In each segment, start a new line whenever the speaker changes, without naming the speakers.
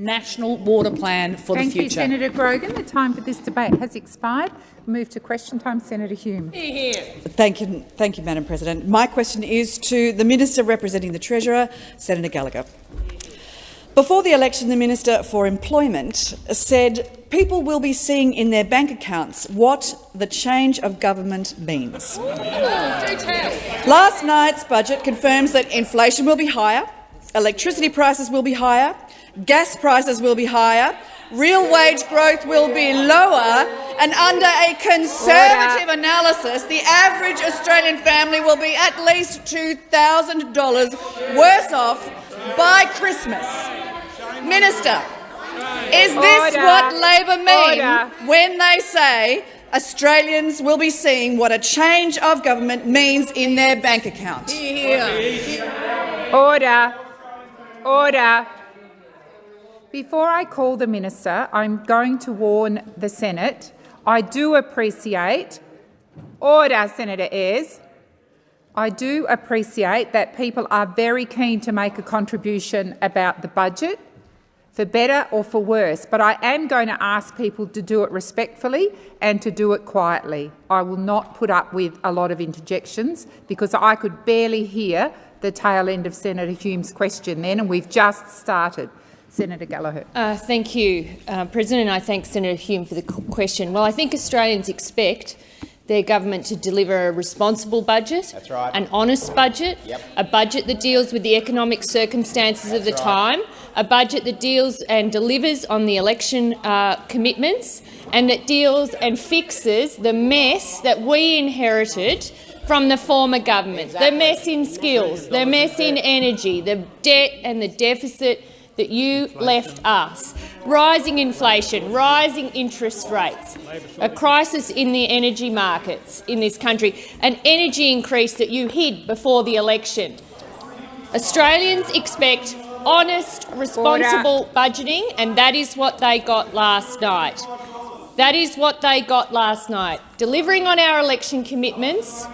national water plan for
Thank
the future.
Thank you, Senator Grogan. The time for this debate has expired. Move to question time. Senator Hume. Here.
Thank you, thank you, Madam President. My question is to the Minister representing the Treasurer, Senator Gallagher. Before the election, the Minister for Employment said people will be seeing in their bank accounts what the change of government means. Last night's budget confirms that inflation will be higher, electricity prices will be higher, gas prices will be higher, real wage growth will be lower, and under a conservative
Order.
analysis, the average Australian family will be at least $2,000 worse off by Christmas. Minister, is this
Order.
what Labor mean
Order.
when they say Australians will be seeing what a change of government means in their bank account?
Order. Order. Before I call the minister, I'm going to warn the Senate. I do appreciate order, Senator Ayres. I do appreciate that people are very keen to make a contribution about the budget, for better or for worse, but I am going to ask people to do it respectfully and to do it quietly. I will not put up with a lot of interjections because I could barely hear the tail end of Senator Hume's question then, and we've just started. Senator Gallagher.
Uh, thank you, uh, President. I thank Senator Hume for the question. Well, I think Australians expect their government to deliver a responsible budget,
That's right.
an honest budget,
Yep.
a budget that deals with the economic circumstances of the
right.
time, a budget that deals and delivers on the election uh, commitments, and that deals and fixes the mess that we inherited from the former government, the mess in skills, the mess in energy, the debt and the deficit that you left us. Rising inflation, rising interest rates, a crisis in the energy markets in this country, an energy increase that you hid before the election. Australians expect honest, responsible budgeting, and that is what they got last night. That is what they got last night. Delivering on our election commitments,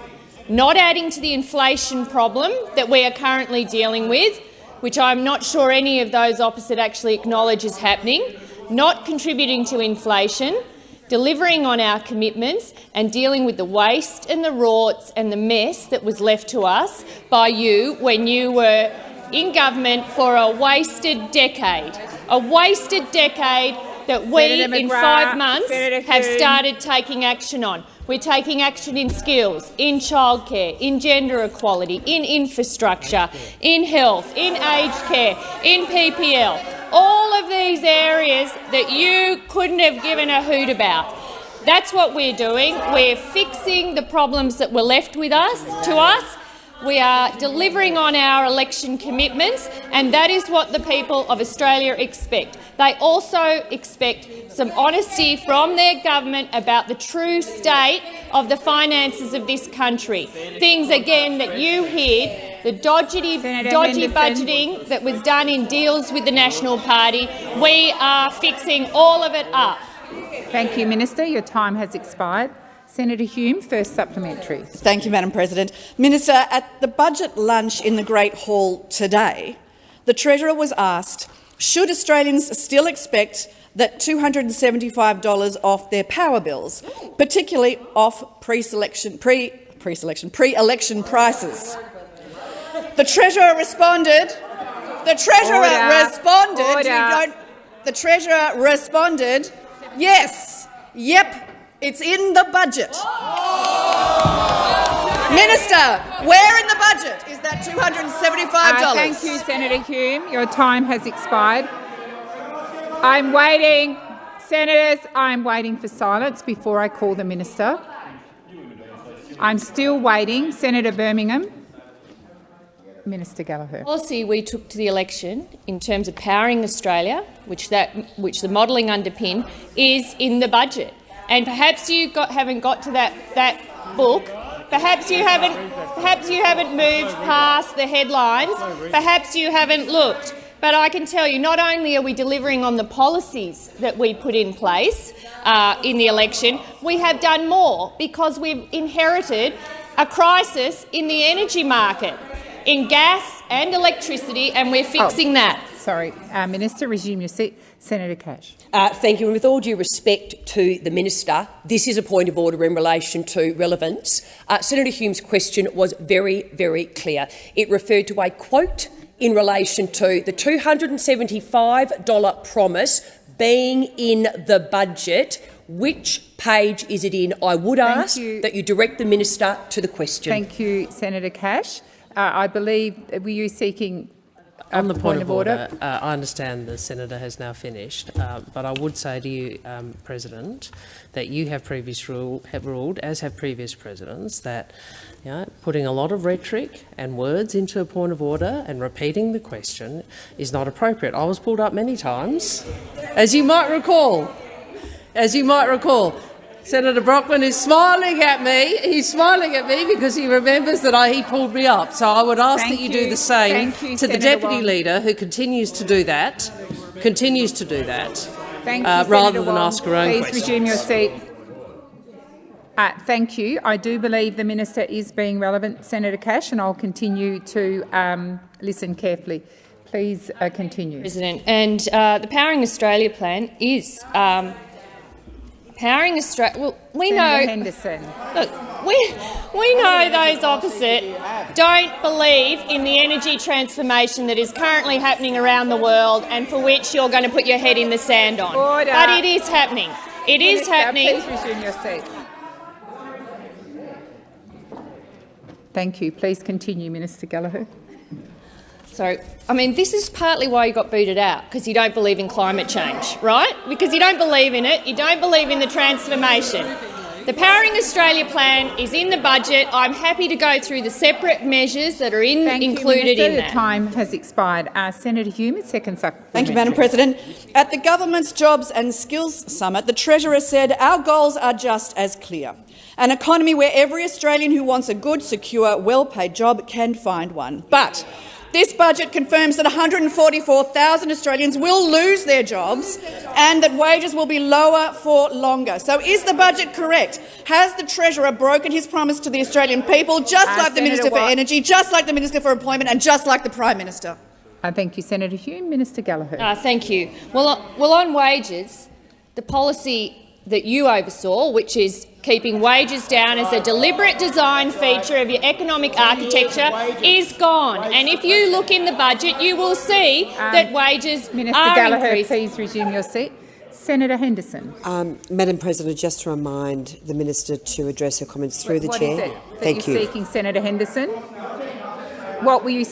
not adding to the inflation problem that we are currently dealing with, which I'm not sure any of those opposite actually acknowledge is happening, not contributing to inflation, delivering on our commitments and dealing with the waste and the rorts and the mess that was left to us by you when you were in government for a wasted decade. A wasted decade that we, in five months, have started taking action on. We're taking action in skills, in childcare, in gender equality, in infrastructure, in health, in aged care, in PPL. All of these areas that you couldn't have given a hoot about. That's what we're doing. We're fixing the problems that were left with us to us. We are delivering on our election commitments, and that is what the people of Australia expect. They also expect some honesty from their government about the true state of the finances of this country. Things, again, that you hid, the dodgy, dodgy budgeting that was done in deals with the National Party. We are fixing all of it up.
Thank you, Minister. Your time has expired. Senator Hume, first supplementary.
Thank you, Madam President. Minister, at the budget lunch in the Great Hall today, the Treasurer was asked, should Australians still expect that $275 off their power bills, particularly off pre-selection, pre, pre-selection, pre-election prices? The Treasurer responded, the Treasurer
Order.
responded, you
Order.
don't, the Treasurer responded, yes, yep, it's in the budget. Minister, where in the budget is that $275?
Uh, thank you, Senator Hume. Your time has expired. I'm waiting. Senators, I'm waiting for silence before I call the minister. I'm still waiting. Senator Birmingham. Minister Gallagher.
policy we took to the election in terms of powering Australia, which, that, which the modelling underpin, is in the budget. And perhaps you got, haven't got to that, that book. Perhaps you haven't. Perhaps you haven't moved past the headlines. Perhaps you haven't looked. But I can tell you, not only are we delivering on the policies that we put in place uh, in the election, we have done more because we've inherited a crisis in the energy market, in gas and electricity, and we're fixing that.
Sorry, uh, Minister, resume your seat. Senator Cash.
Uh, thank you. And with all due respect to the minister, this is a point of order in relation to relevance. Uh, Senator Hume's question was very, very clear. It referred to a quote in relation to the $275 promise being in the budget. Which page is it in? I would
Thank
ask
you.
that you direct the minister to the question.
Thank you, Senator Cash. Uh, I believe, were you seeking
On the point, of order, uh, I understand the senator has now finished, uh, but I would say to you, um, President, that you have previous rule have ruled, as have previous presidents, that you know, putting a lot of rhetoric and words into a point of order and repeating the question is not appropriate. I was pulled up many times, as you might recall. As you might recall, Senator Brockman is smiling at me. He's smiling at me because he remembers that I, he pulled me up. So I would ask
Thank
that you, do the same
Thank you,
to the Deputy
Wong.
Leader, who continues to do that, continues to do that,
Thank you,
uh,
Senator
rather than
Wong.
ask her own
Please
question.
resume your seat. Uh, thank you. I do believe the minister is being relevant, Senator Cash, and I'll continue to um, listen carefully. Please uh, continue.
President. And uh, the Powering Australia plan is um, powering Australia. Well, we
Senator
know.
Henderson.
Look, we we know those opposite don't believe in the energy transformation that is currently happening around the world, and for which you're going to put your head in the sand on.
Order.
But it is happening. It is
Minister,
happening.
Please resume your seat. Thank you. Please continue, Minister Gallagher.
So, I mean, this is partly why you got booted out, because you don't believe in climate change, right? Because you don't believe in it, you don't believe in the transformation. The Powering Australia plan is in the budget. I'm happy to go through the separate measures that are in,
Thank
included
you, Minister.
in
The time has expired. Uh, Senator Hume, second supplementary.
Thank you, Madam President. At the government's Jobs and Skills Summit, the Treasurer said our goals are just as clear. An economy where every Australian who wants a good, secure, well-paid job can find one. But this budget confirms that 144,000 Australians will lose their jobs and that wages will be lower for longer. So is the budget correct? Has the Treasurer broken his promise to the Australian people, just
Uh,
like the
Senator
Minister for Energy, just like the Minister for Employment and just like the Prime Minister?
Uh, thank you, Senator Hume. Minister Gallagher.
Uh, thank you. Well, uh, well, on wages, the policy that you oversaw, which is keeping wages down as a deliberate design feature of your economic architecture, is gone. And if you look in the budget, you will see that wages
Minister
are
Gallagher,
increasing.
please resume your seat. Senator Henderson.
Um, Madam President, just to remind the minister to address her comments through the
What
chair.
is it that
Thank
you're
you.
seeking, Senator Henderson? What were you...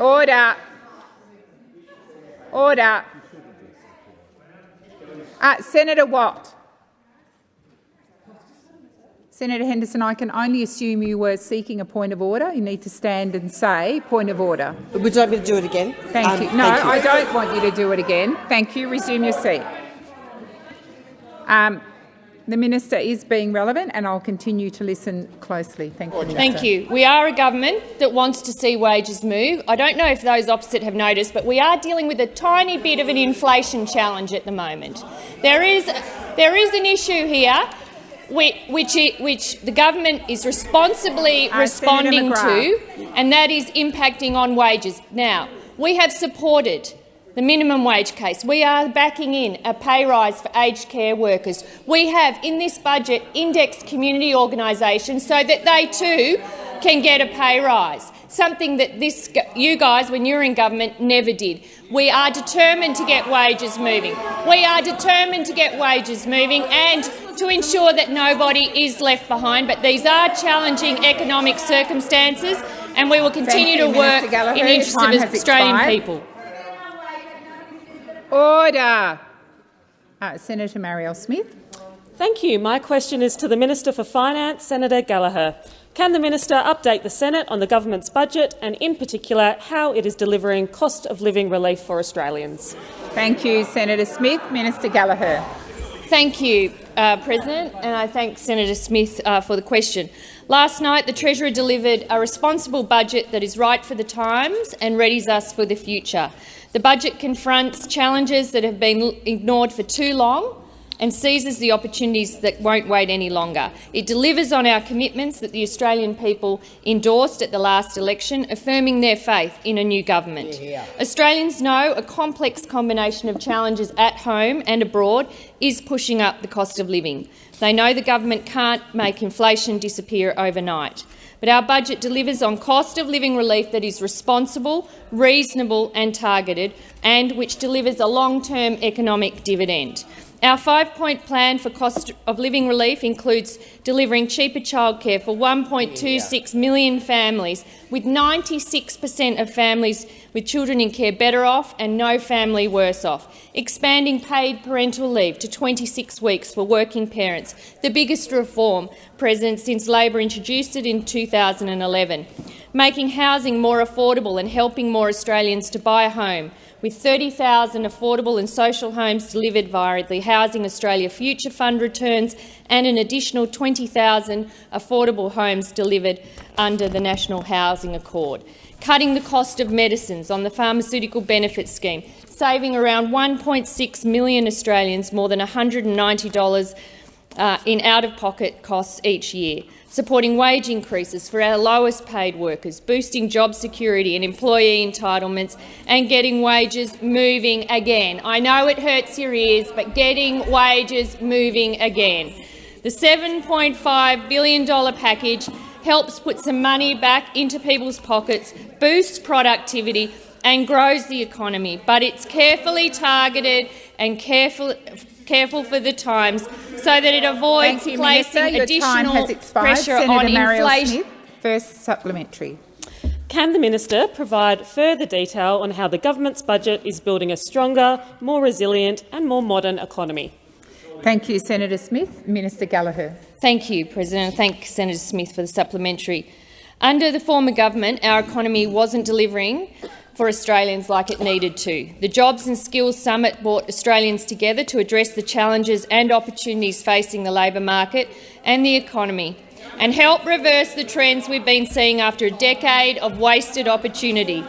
Order. Order. Uh, Senator Watt. Senator Henderson, I can only assume you were seeking a point of order. You need to stand and say point of order.
Would you like me to do it again?
Thank
Um,
you. No,
thank you.
I don't want you to do it again. Thank you. Resume your seat. Um, the minister is being relevant, and I'll continue to listen closely. Thank you.
Thank you. We are a government that wants to see wages move. I don't know if those opposite have noticed, but we are dealing with a tiny bit of an inflation challenge at the moment. There is, there is an issue here which, which, it, which the government is responsibly
Uh,
responding to, and that is impacting on wages. Now, we have supported the minimum wage case. We are backing in a pay rise for aged care workers. We have, in this budget, indexed community organisations so that they too can get a pay rise, something that this, you guys, when you were in government, never did. We are determined to get wages moving. We are determined to get wages moving and to ensure that nobody is left behind. But these are challenging economic circumstances, and we will continue
you,
to work
Gallagher.
in the interest of
has
Australian
expired.
people.
Order. Uh, Senator Marielle Smith.
Thank you. My question is to the Minister for Finance, Senator Gallagher. Can the minister update the Senate on the government's budget and, in particular, how it is delivering cost of living relief for Australians?
Thank you, Senator Smith. Minister Gallagher.
Thank you, uh, President, and I thank Senator Smith uh, for the question. Last night, the Treasurer delivered a responsible budget that is right for the times and readies us for the future. The budget confronts challenges that have been ignored for too long and seizes the opportunities that won't wait any longer. It delivers on our commitments that the Australian people endorsed at the last election, affirming their faith in a new government. Australians know a complex combination of challenges at home and abroad is pushing up the cost of living. They know the government can't make inflation disappear overnight. But our budget delivers on cost of living relief that is responsible, reasonable and targeted, and which delivers a long-term economic dividend. Our five-point plan for cost of living relief includes delivering cheaper childcare for 1.26 million families, with 96 per cent of families with children in care better off and no family worse off, expanding paid parental leave to 26 weeks for working parents, the biggest reform, present since Labor introduced it in 2011, making housing more affordable and helping more Australians to buy a home, with 30,000 affordable and social homes delivered via the Housing Australia Future Fund returns and an additional 20,000 affordable homes delivered under the National Housing Accord. Cutting the cost of medicines on the Pharmaceutical Benefits Scheme, saving around 1.6 million Australians more than $190 uh, in out-of-pocket costs each year supporting wage increases for our lowest paid workers, boosting job security and employee entitlements, and getting wages moving again. I know it hurts your ears, but getting wages moving again. The $7.5 billion package helps put some money back into people's pockets, boosts productivity and grows the economy, but it's carefully targeted and careful, careful for the times so that it avoids
you,
placing
Minister.
Additional pressure
Senator
on
Marielle
inflation.
Smith, first supplementary.
Can the minister provide further detail on how the government's budget is building a stronger, more resilient and more modern economy?
Thank you, Senator Smith. Minister Gallagher.
Thank you, President. Thank Senator Smith for the supplementary. Under the former government, our economy wasn't delivering for Australians like it needed to. The Jobs and Skills Summit brought Australians together to address the challenges and opportunities facing the labour market and the economy and help reverse the trends we've been seeing after a decade of wasted opportunity.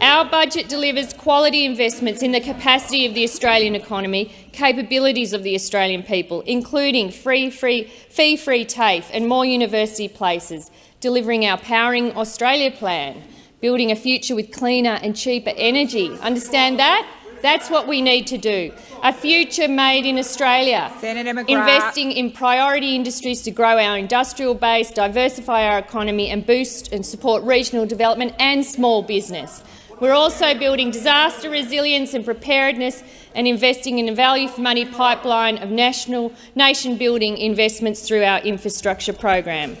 Our budget delivers quality investments in the capacity of the Australian economy, capabilities of the Australian people, including free, free, fee-free TAFE and more university places, delivering our Powering Australia plan, building a future with cleaner and cheaper energy. Understand that? That's what we need to do. A future made in Australia. Investing in priority industries to grow our industrial base, diversify our economy and boost and support regional development and small business. We're also building disaster resilience and preparedness and investing in a value-for-money pipeline of national nation-building investments through our infrastructure program.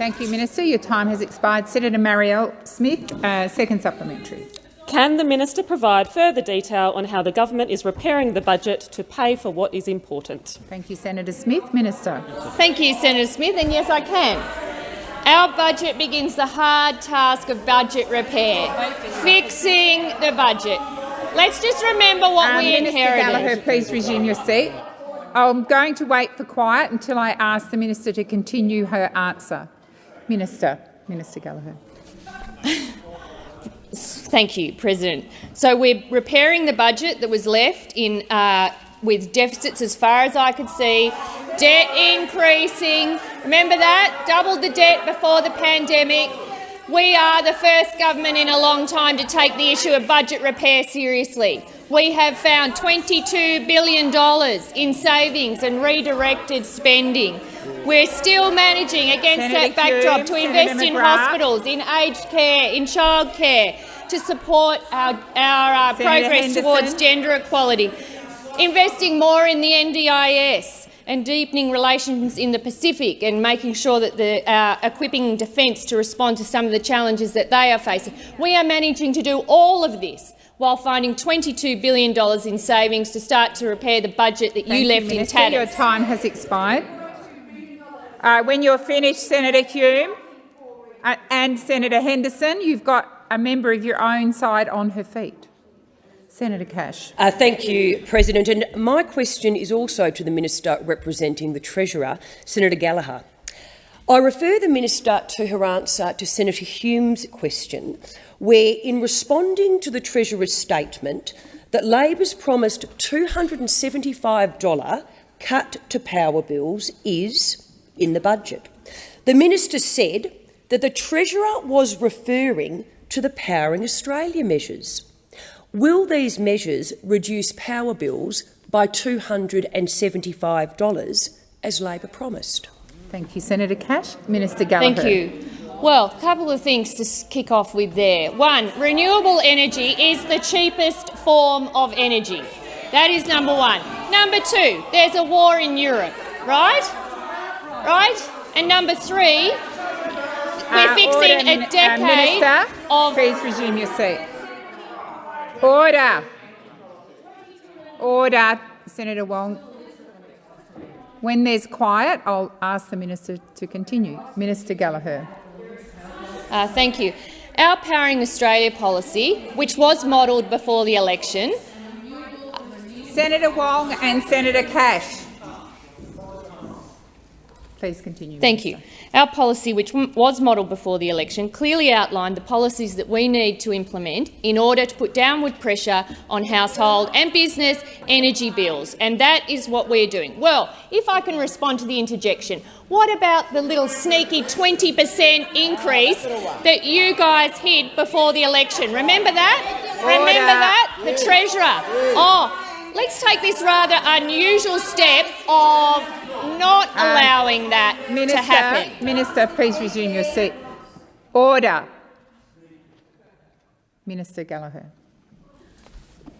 Thank you, Minister. Your time has expired. Senator Marielle Smith, uh, second supplementary.
Can the minister provide further detail on how the government is repairing the budget to pay for what is important?
Thank you, Senator Smith. Minister.
Thank you, Senator Smith, and yes, I can. Our budget begins the hard task of budget repair, fixing the budget. Let's just remember what
Um,
we
Minister
inherited.
Gallagher, please resume your seat. I'm going to wait for quiet until I ask the minister to continue her answer. Minister. Minister Gallagher.
Thank you, President. So we're repairing the budget that was left in uh, with deficits as far as I could see, debt increasing. Remember that? Doubled the debt before the pandemic. We are the first government in a long time to take the issue of budget repair seriously. We have found $22 billion in savings and redirected spending. We're still managing against
Senator
that backdrop
Hume,
to
Senator
invest in
McGrath.
hospitals, in aged care, in childcare, to support our, our uh, progress
Henderson.
towards gender equality, investing more in the NDIS and deepening relations in the Pacific and making sure that the uh, equipping defence to respond to some of the challenges that they are facing. We are managing to do all of this while finding $22 billion in savings to start to repair the budget that
Thank
you left in tatters.
Your time has expired. Uh, when you're finished, Senator Hume uh, and Senator Henderson, you've got a member of your own side on her feet. Senator Cash.
Uh, thank you, President. And my question is also to the Minister representing the Treasurer, Senator Gallagher. I refer the Minister to her answer to Senator Hume's question, where, in responding to the Treasurer's statement that Labor's promised $275 cut to power bills is in the budget. The minister said that the Treasurer was referring to the Powering Australia measures. Will these measures reduce power bills by $275, as Labor promised?
Thank you, Senator Cash. Minister Gallagher.
Thank you. Well, a couple of things to kick off with there. One, renewable energy is the cheapest form of energy. That is number one. Number two, there's a war in Europe, right? Right? And number three, we're
Uh,
fixing
order, Min-
a
uh,
decade
Minister,
of
please resume your seat. Order. Order, Senator Wong. When there's quiet, I'll ask the minister to continue. Minister Gallagher.
Uh, thank you. Our Powering Australia policy, which was modelled before the election,
Senator Wong and Senator Cash. Please continue.
Thank you. Our policy, which was modelled before the election, clearly outlined the policies that we need to implement in order to put downward pressure on household and business energy bills, and that is what we're doing. Well, if I can respond to the interjection, what about the little sneaky 20 per cent increase that you guys hid before the election? Remember that? Remember that? The Treasurer. Oh, let's take this rather unusual step of not uh, allowing that to
Minister,
happen.
Minister, please resume your seat. Order. Minister Gallagher.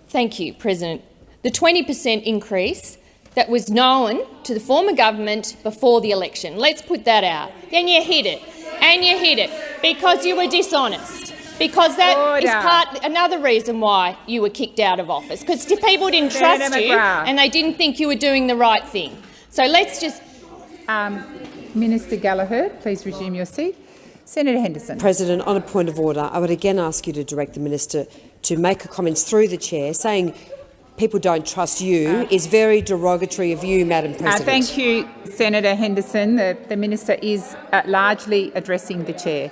Thank you, President. The 20 per cent increase that was known to the former government before the election. Let's put that out. Then you hid it, and you hid it because you were dishonest. Because that is
Order.
part another reason why you were kicked out of office. Because people didn't
Senator
trust you,
McGrath.
and they didn't think you were doing the right thing. So let's just
Um, Minister Gallagher, please resume your seat. Senator Henderson.
President, on a point of order, I would again ask you to direct the minister to make her comments through the chair, saying people don't trust you is very derogatory of you, Madam
Uh,
President.
thank you, Senator Henderson. The, the minister is uh, largely addressing the chair.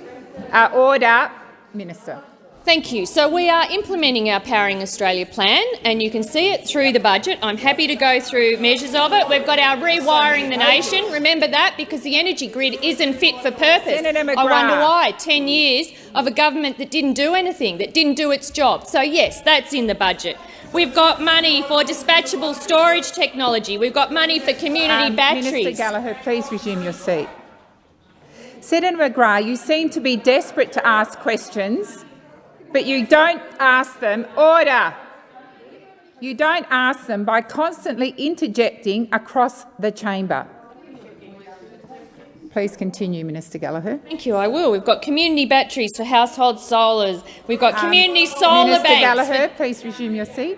Uh, order, Minister.
Thank you. So we are implementing our Powering Australia plan, and you can see it through the budget. I'm happy to go through measures of it. We've got our rewiring the nation. Remember that because the energy grid isn't fit for purpose. I wonder why. Ten years of a government that didn't do anything, that didn't do its job. So yes, that's in the budget. We've got money for dispatchable storage technology. We've got money for community
Um,
batteries.
Minister Gallagher, please resume your seat. Senator McGrath, you seem to be desperate to ask questions, but you don't ask them. Order. You don't ask them by constantly interjecting across the chamber. Please continue, Minister Gallagher.
Thank you. I will. We've got community batteries for household solars. We've got
Um,
community solar
Minister
banks.
Gallagher, please resume your seat.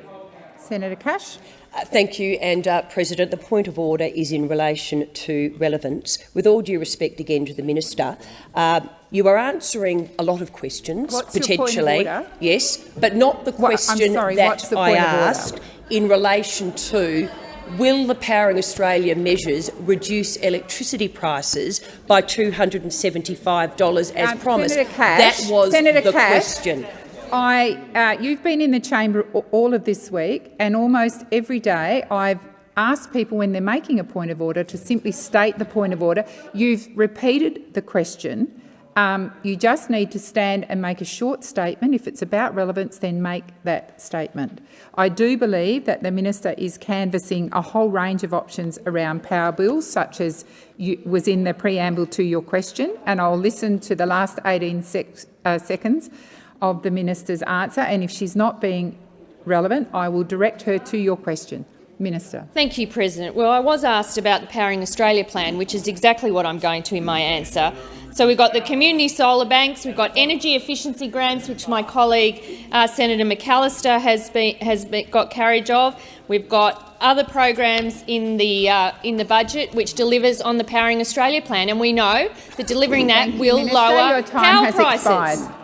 Senator Cash.
Uh, Thank you, and uh, President, the point of order is in relation to relevance. With all due respect again to the minister, uh, you are answering a lot of questions,
What's your point of
potentially, yes, but not the question
sorry,
that I
point of order?
asked in relation to will the Powering Australia measures reduce electricity prices by $275 as
Um,
promised?
Cash,
that was
Senator
the
Cash,
question.
I, uh, you've been in the chamber all of this week, and almost every day I've asked people when they're making a point of order to simply state the point of order. You've repeated the question. Um, you just need to stand and make a short statement. If it's about relevance, then make that statement. I do believe that the minister is canvassing a whole range of options around power bills, such as was in the preamble to your question, and I'll listen to the last 18 sec- uh, seconds of the minister's answer, and if she's not being relevant, I will direct her to your question. Minister.
Thank you, President. Well, I was asked about the Powering Australia plan, which is exactly what I'm going to in my answer. So we've got the community solar banks, we've got energy efficiency grants, which my colleague uh, Senator McAllister has been, has been, got carriage of. We've got other programs in the uh, in the budget which delivers on the Powering Australia plan, and we know that delivering that will
Minister.
lower
Your time
power prices.
expired.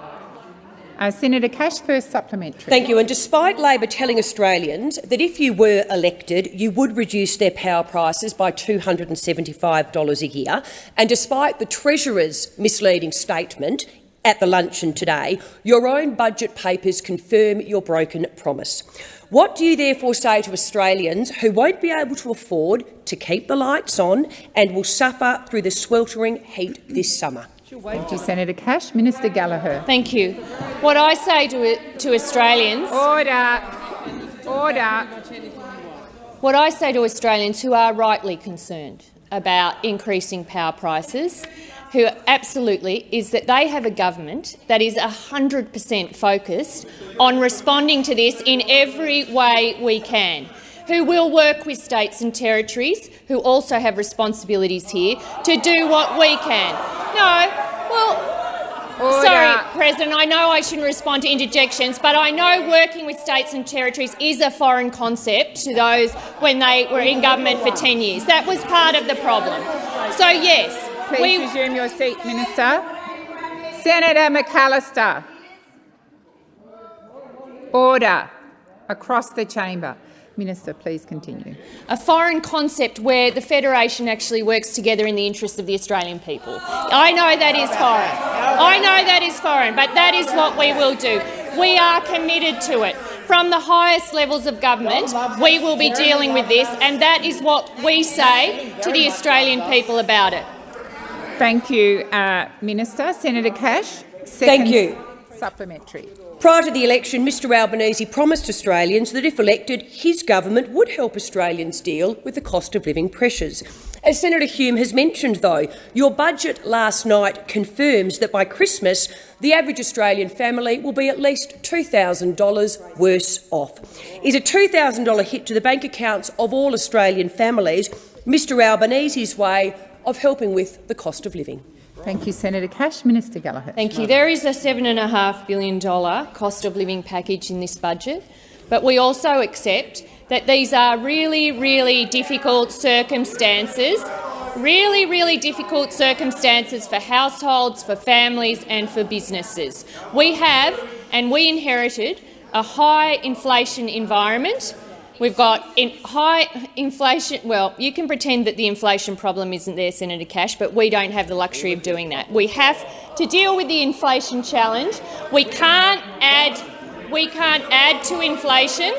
Uh, Senator Cash, first supplementary.
Thank you. And despite Labor telling Australians that if you were elected, you would reduce their power prices by $275 a year, and despite the Treasurer's misleading statement at the luncheon today, your own budget papers confirm your broken promise. What do you therefore say to Australians who won't be able to afford to keep the lights on and will suffer through the sweltering heat this summer?
Thank you, Senator Cash. Minister Gallagher.
Thank you. What I say to, to Australians...
Order. Order.
What I say to Australians who are rightly concerned about increasing power prices, who absolutely is that they have a government that is 100 per cent focused on responding to this in every way we can, who will work with states and territories who also have responsibilities here to do what we can. No, well,
Order.
Sorry, President, I know I shouldn't respond to interjections, but I know working with states and territories is a foreign concept to those when they were in government for 10 years. That was part of the problem. So, yes,
Please
we,
resume your seat, Minister. Senator McAllister. Order. Across the chamber. Minister, please continue.
a foreign concept where the Federation actually works together in the interest of the Australian people. I know that is foreign. I know that is foreign, but that is what we will do. We are committed to it. From the highest levels of government, we will be dealing with this, and that is what we say to the Australian people about it.
Thank you, uh, Minister. Senator Cash.
Thank you.
Supplementary.
Prior to the election, Mr Albanese promised Australians that if elected, his government would help Australians deal with the cost of living pressures. As Senator Hume has mentioned, though, your budget last night confirms that by Christmas, the average Australian family will be at least $2,000 worse off. Is a $2,000 hit to the bank accounts of all Australian families Mr Albanese's way of helping with the cost of living?
Thank you, Senator Cash. Minister Gallagher.
Thank you. There is a $7.5 billion cost of living package in this budget, but we also accept that these are really, really difficult circumstances, really, really difficult circumstances for households, for families and for businesses. We have, and we inherited, a high inflation environment. We've got in high inflation. Well, you can pretend that the inflation problem isn't there, Senator Cash, but we don't have the luxury of doing that. We have to deal with the inflation challenge. We can't add, we can't add to inflation,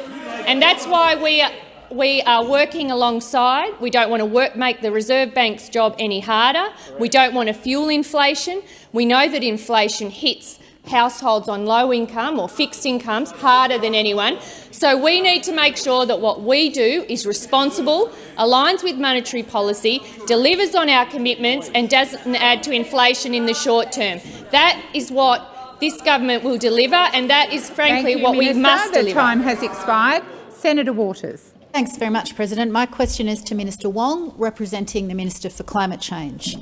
and that's why we are, we are working alongside. We don't want to work, make the Reserve Bank's job any harder. We don't want to fuel inflation. We know that inflation hits households on low income or fixed incomes harder than anyone. So we need to make sure that what we do is responsible, aligns with monetary policy, delivers on our commitments and doesn't add to inflation in the short term. That is what this government will deliver, and that is frankly
you,
what
Minister.
we must
the
deliver.
time has expired. Senator Waters.
Thanks very much, President. My question is to Minister Wong, representing the Minister for Climate Change.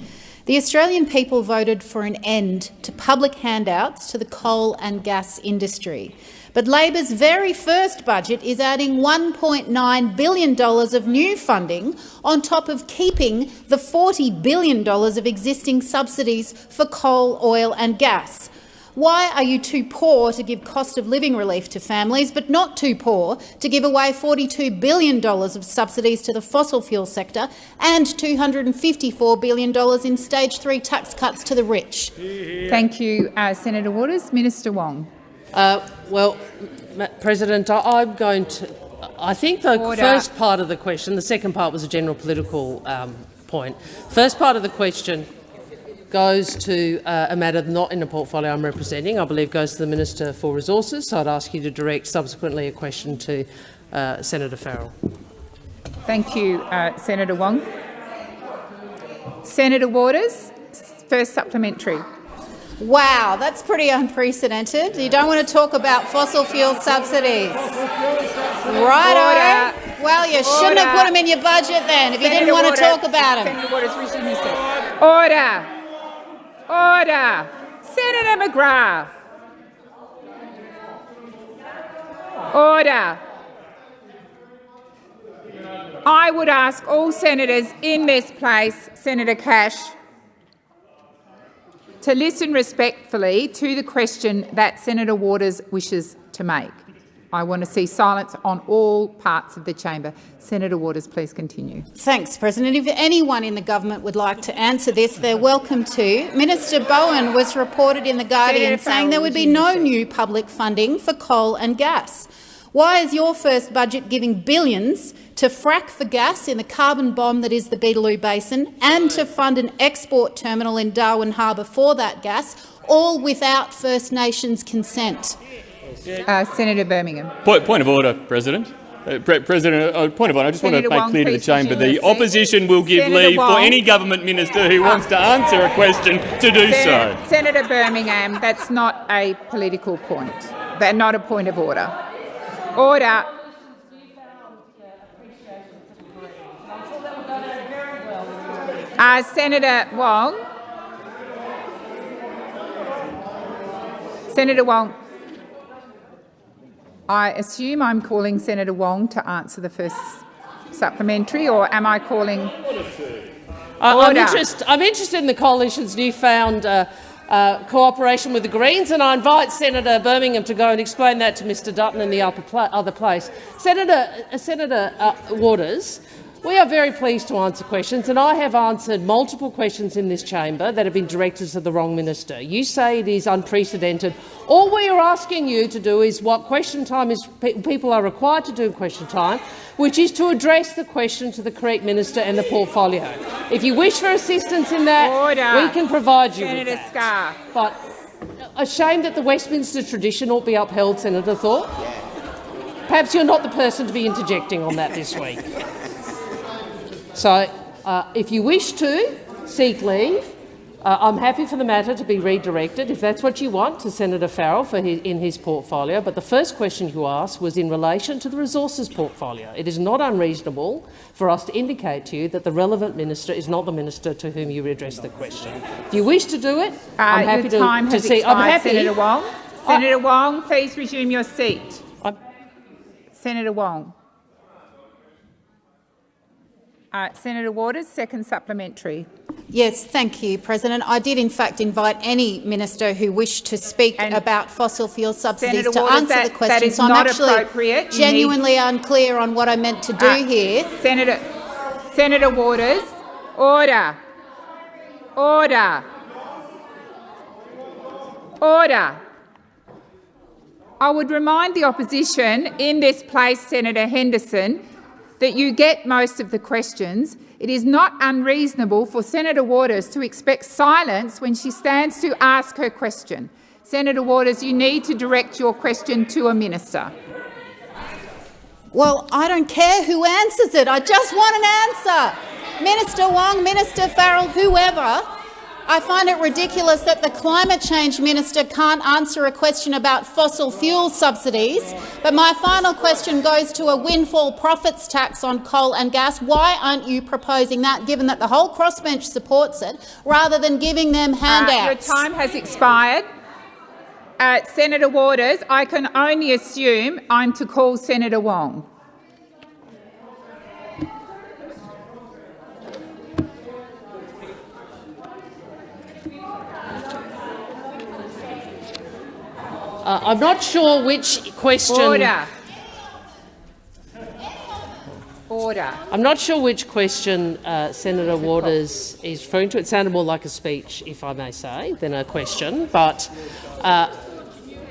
The Australian people voted for an end to public handouts to the coal and gas industry. But Labor's very first budget is adding $1.9 billion of new funding on top of keeping the $40 billion of existing subsidies for coal, oil and gas. Why are you too poor to give cost of living relief to families, but not too poor to give away $42 billion of subsidies to the fossil fuel sector and $254 billion in stage three tax cuts to the rich?
Thank you, uh, Senator Waters. Minister Wong.
Uh, well, Ma- President, I, I'm going to. I think the
Order.
first part of the question, the second part was a general political um, point. First part of the question goes to uh, a matter not in the portfolio I'm representing. I believe goes to the Minister for Resources. So I'd ask you to direct subsequently a question to uh, Senator Farrell.
Thank you, uh, Senator Wong. Senator Waters, first supplementary.
Wow, that's pretty unprecedented. You don't want to talk about fossil fuel subsidies. Righto. Well, you shouldn't have put them in your budget then if you didn't want
Waters,
to talk about them.
Senator Waters, resume your seat. Order. Order. Senator McGrath. Order. I would ask all senators in this place, Senator Cash, to listen respectfully to the question that Senator Waters wishes to make. I want to see silence on all parts of the chamber. Senator Waters, please continue.
Thanks, President. If anyone in the government would like to answer this, they're welcome to. Minister Bowen was reported in The Guardian
Senator
saying there would be no new public funding for coal and gas. Why is your first budget giving billions to frack for gas in the carbon bomb that is the Beetaloo Basin and to fund an export terminal in Darwin Harbour for that gas, all without First Nations consent?
Uh, Senator Birmingham.
Point, point of order, President. Uh, Pre President, uh, point of order. I just
Senator
want to make clear to the chamber the opposition will give
Senator
leave for any government minister who wants to answer a question to do so.
Senator, Senator Birmingham, that's not a political point. That's not a point of order. Order. Uh, Senator Wong. Senator Wong. I assume I'm calling Senator Wong to answer the first supplementary, or am I calling?
I- I'm, interest, I'm interested in the coalition's newfound uh, uh, cooperation with the Greens, and I invite Senator Birmingham to go and explain that to Mr Dutton in the upper pla other place. Senator, uh, Senator uh, Waters, we are very pleased to answer questions, and I have answered multiple questions in this chamber that have been directed to the wrong minister. You say it is unprecedented. All we are asking you to do is what question time is pe people are required to do in question time, which is to address the question to the correct minister and the portfolio. If you wish for assistance in that,
Order.
we can provide you
Senator
with that. But a shame that the Westminster tradition ought be upheld, Senator Thorpe. Perhaps you're not the person to be interjecting on that this week. So, uh, if you wish to seek leave, uh, I'm happy for the matter to be redirected, if that's what you want, to Senator Farrell for his, in his portfolio. But the first question you asked was in relation to the resources portfolio. It is not unreasonable for us to indicate to you that the relevant minister is not the minister to whom you address the question. If you wish to do it,
Uh,
I'm happy
your
to,
time
to see.
expired,
I'm happy.
Senator Wong. Senator Wong, please resume your seat.
I'm-
Senator Wong. Uh, Senator Waters, second supplementary.
Yes, thank you, President. I did in fact invite any minister who wished to speak
And
about fossil fuel subsidies
Senator
to
Waters,
answer
that-
the question.
is
so I'm
not
actually
appropriate. You need-
genuinely unclear on what I meant to do
Uh,
here.
Senator, Senator Waters, order. Order. Order. I would remind the opposition in this place, Senator Henderson, that you get most of the questions. It is not unreasonable for Senator Waters to expect silence when she stands to ask her question. Senator Waters, you need to direct your question to a minister.
Well, I don't care who answers it. I just want an answer. Minister Wong, Minister Farrell, whoever. I find it ridiculous that the climate change minister can't answer a question about fossil fuel subsidies. But my final question goes to a windfall profits tax on coal and gas. Why aren't you proposing that, given that the whole crossbench supports it, rather than giving them
Uh,
handouts?
your time has expired. Uh, Senator Waters, I can only assume I'm to call Senator Wong.
Uh, I'm not sure which question.
Order. Order.
I'm not sure which question uh, Senator Waters is referring to. It sounded more like a speech, if I may say, than a question. But uh,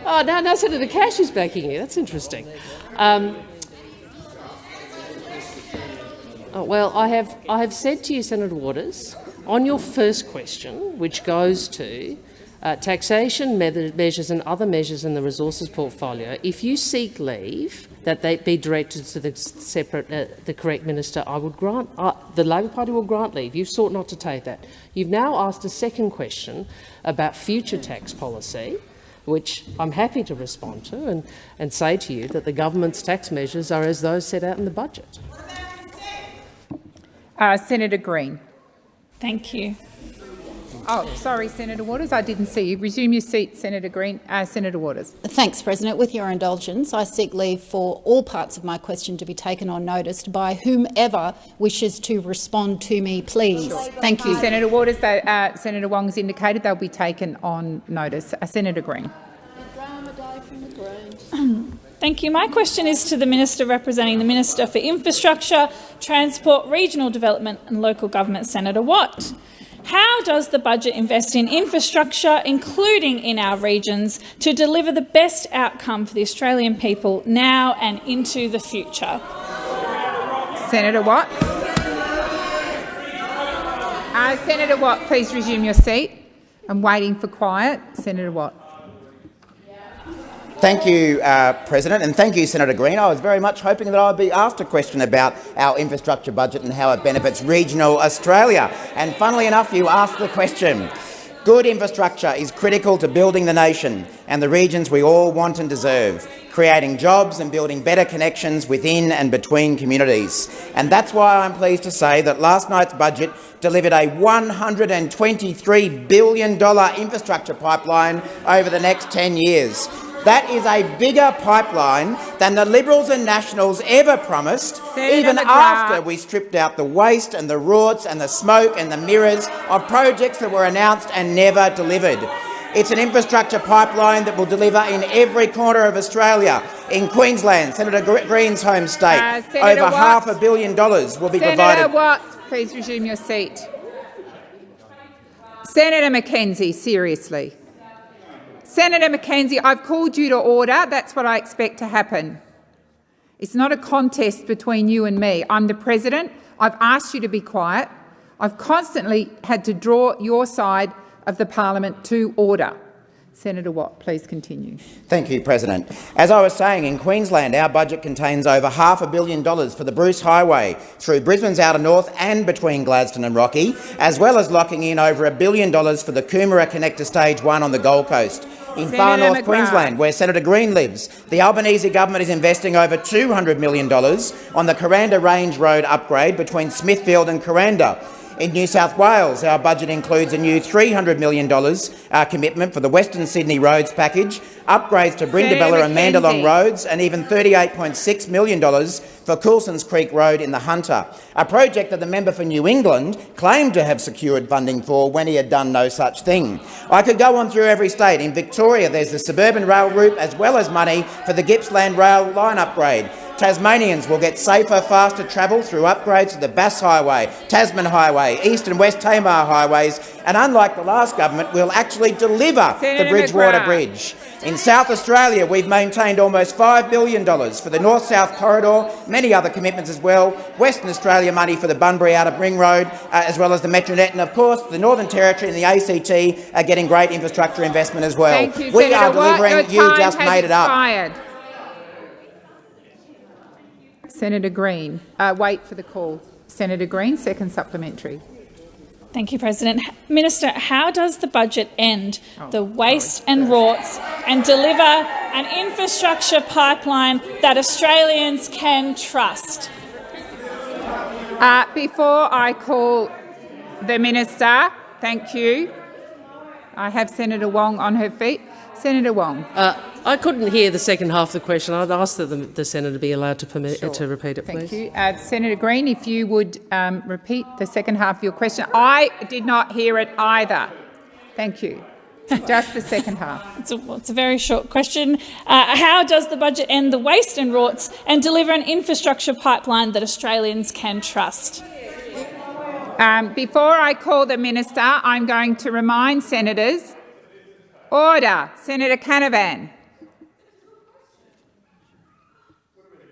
oh, no, no, Senator Cash is backing you. That's interesting. Um, oh, well, I have I have said to you, Senator Waters, on your first question, which goes to uh, taxation measures and other measures in the resources portfolio, if you seek leave that they be directed to the separate, uh, the correct minister, I would grant. Uh, the Labor Party will grant leave. You've sought not to take that. You've now asked a second question about future tax policy, which I'm happy to respond to and, and say to you that the government's tax measures are as those set out in the budget.
Uh, Senator Green.
Thank you.
Oh, sorry, Senator Waters, I didn't see you. Resume your seat, Senator Green. Uh, Senator Waters.
Thanks, President. With your indulgence, I seek leave for all parts of my question to be taken on notice by whomever wishes to respond to me, please. Sure. Thank you.
Senator Waters, they, uh, Senator Wong has indicated they'll be taken on notice. Uh, Senator Green.
Thank you. My question is to the Minister representing the Minister for Infrastructure, Transport, Regional Development and Local Government, Senator Watt. How does the budget invest in infrastructure, including in our regions, to deliver the best outcome for the Australian people now and into the future?
Senator Watt. Uh, Senator Watt, please resume your seat. I'm waiting for quiet. Senator Watt.
Thank you, uh, President, and thank you, Senator Green. I was very much hoping that I would be asked a question about our infrastructure budget and how it benefits regional Australia. And funnily enough, you asked the question. Good infrastructure is critical to building the nation and the regions we all want and deserve, creating jobs and building better connections within and between communities. And that's why I'm pleased to say that last night's budget delivered a $123 billion infrastructure pipeline over the next 10 years. That is a bigger pipeline than the Liberals and Nationals ever promised,
Senator
even
McGrath.
after we stripped out the waste and the rorts and the smoke and the mirrors of projects that were announced and never delivered. It's an infrastructure pipeline that will deliver in every corner of Australia. In Queensland, Senator Gre- Green's home state,
Uh,
over
Watt.
half a billion dollars will be
Senator
provided.
Watt, please resume your seat. Senator McKenzie, seriously. Senator McKenzie, I've called you to order. That's what I expect to happen. It's not a contest between you and me. I'm the president. I've asked you to be quiet. I've constantly had to draw your side of the parliament to order. Senator Watt, please continue.
Thank you, President. As I was saying, in Queensland, our budget contains over half a billion dollars for the Bruce Highway through Brisbane's outer north and between Gladstone and Rocky, as well as locking in over a billion dollars for the Coomera Connector Stage 1 on the Gold Coast. In far north
McGrath.
Queensland, where Senator Green lives, the Albanese government is investing over $200 million on the Kuranda Range Road upgrade between Smithfield and Kuranda. In New South Wales, our budget includes a new $300 million uh, commitment for the Western Sydney Roads package, upgrades to Brindabella and Mandalong roads, and even $38.6 million for Coulson's Creek Road in the Hunter, a project that the member for New England claimed to have secured funding for when he had done no such thing. I could go on through every state. In Victoria, there's the suburban rail route as well as money for the Gippsland rail line upgrade. Tasmanians will get safer, faster travel through upgrades to the Bass Highway, Tasman Highway, East and West Tamar highways, and unlike the last government, we'll actually deliver
Senator
the Bridgewater
McGrath.
Bridge. In South Australia, we've maintained almost $5 billion for the North-South Corridor, many other commitments as well, Western Australia money for the Bunbury Outer Ring Road, uh, as well as the Metronet, and of course the Northern Territory and the ACT are getting great infrastructure investment as well.
You,
we
Senator
are delivering, you just made it up.
expired. Senator Green. Uh, wait for the call. Senator Green, second supplementary.
Thank you, President. Minister, how does the budget end the waste and rorts and deliver an infrastructure pipeline that Australians can trust?
Uh, before I call the minister, thank you. I have Senator Wong on her feet. Senator Wong.
Uh, I couldn't hear the second half of the question. I'd ask that the, the senator be allowed to permit to repeat it, please.
Thank you. Uh, Senator Green, if you would um, repeat the second half of your question. I did not hear it either. Thank you. Just the second half.
It's a, it's a very short question. Uh, how does the budget end the waste and rorts and deliver an infrastructure pipeline that Australians can trust?
Um, before I call the minister, I'm going to remind senators. Order. Senator Canavan.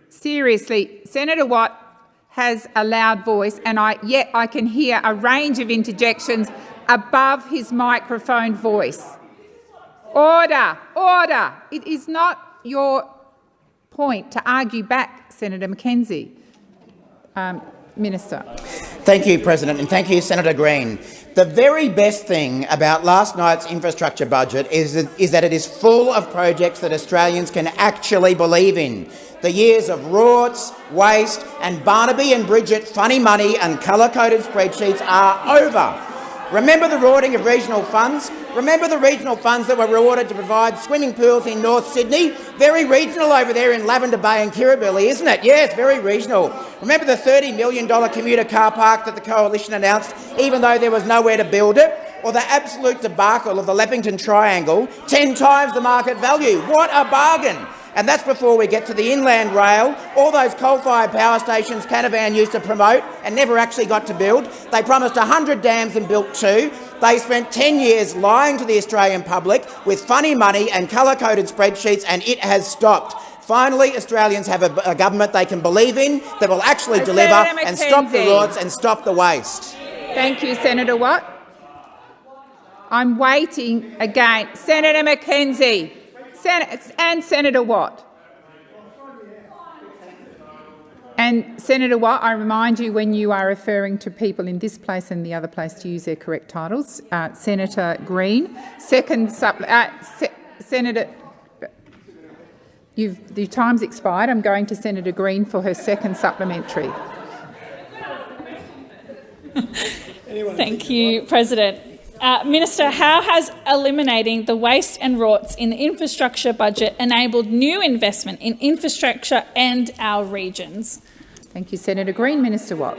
Seriously, Senator Watt has a loud voice, and I, yet I can hear a range of interjections above his microphone voice. Order, order. It is not your point to argue back, Senator McKenzie. Um, Minister.
Thank you, President, and thank you, Senator Green. The very best thing about last night's infrastructure budget is that, is that it is full of projects that Australians can actually believe in. The years of rorts, waste and Barnaby and Bridget funny money and colour-coded spreadsheets are over. Remember the rorting of regional funds? Remember the regional funds that were rewarded to provide swimming pools in North Sydney? Very regional over there in Lavender Bay and Kirribilli, isn't it? Yes, very regional. Remember the $30 million commuter car park that the Coalition announced, even though there was nowhere to build it? Or the absolute debacle of the Leppington Triangle, 10 times the market value. What a bargain! And that's before we get to the inland rail, all those coal-fired power stations Canavan used to promote and never actually got to build. They promised 100 dams and built two. They spent 10 years lying to the Australian public with funny money and colour-coded spreadsheets, and it has stopped. Finally, Australians have a, a government they can believe in that will actually
Uh,
deliver and stop the rorts and stop the waste.
Thank you, Senator Watt. I'm waiting again. Senator McKenzie Sen- and Senator Watt. And Senator Watt, I remind you when you are referring to people in this place and the other place to use their correct titles. Uh, Senator Green, second uh, Se- Senator. You've, your time's expired. I'm going to Senator Green for her second supplementary.
Thank you, President. Uh, Minister, how has eliminating the waste and rorts in the infrastructure budget enabled new investment in infrastructure and our regions?
Thank you, Senator Green. Minister Watt.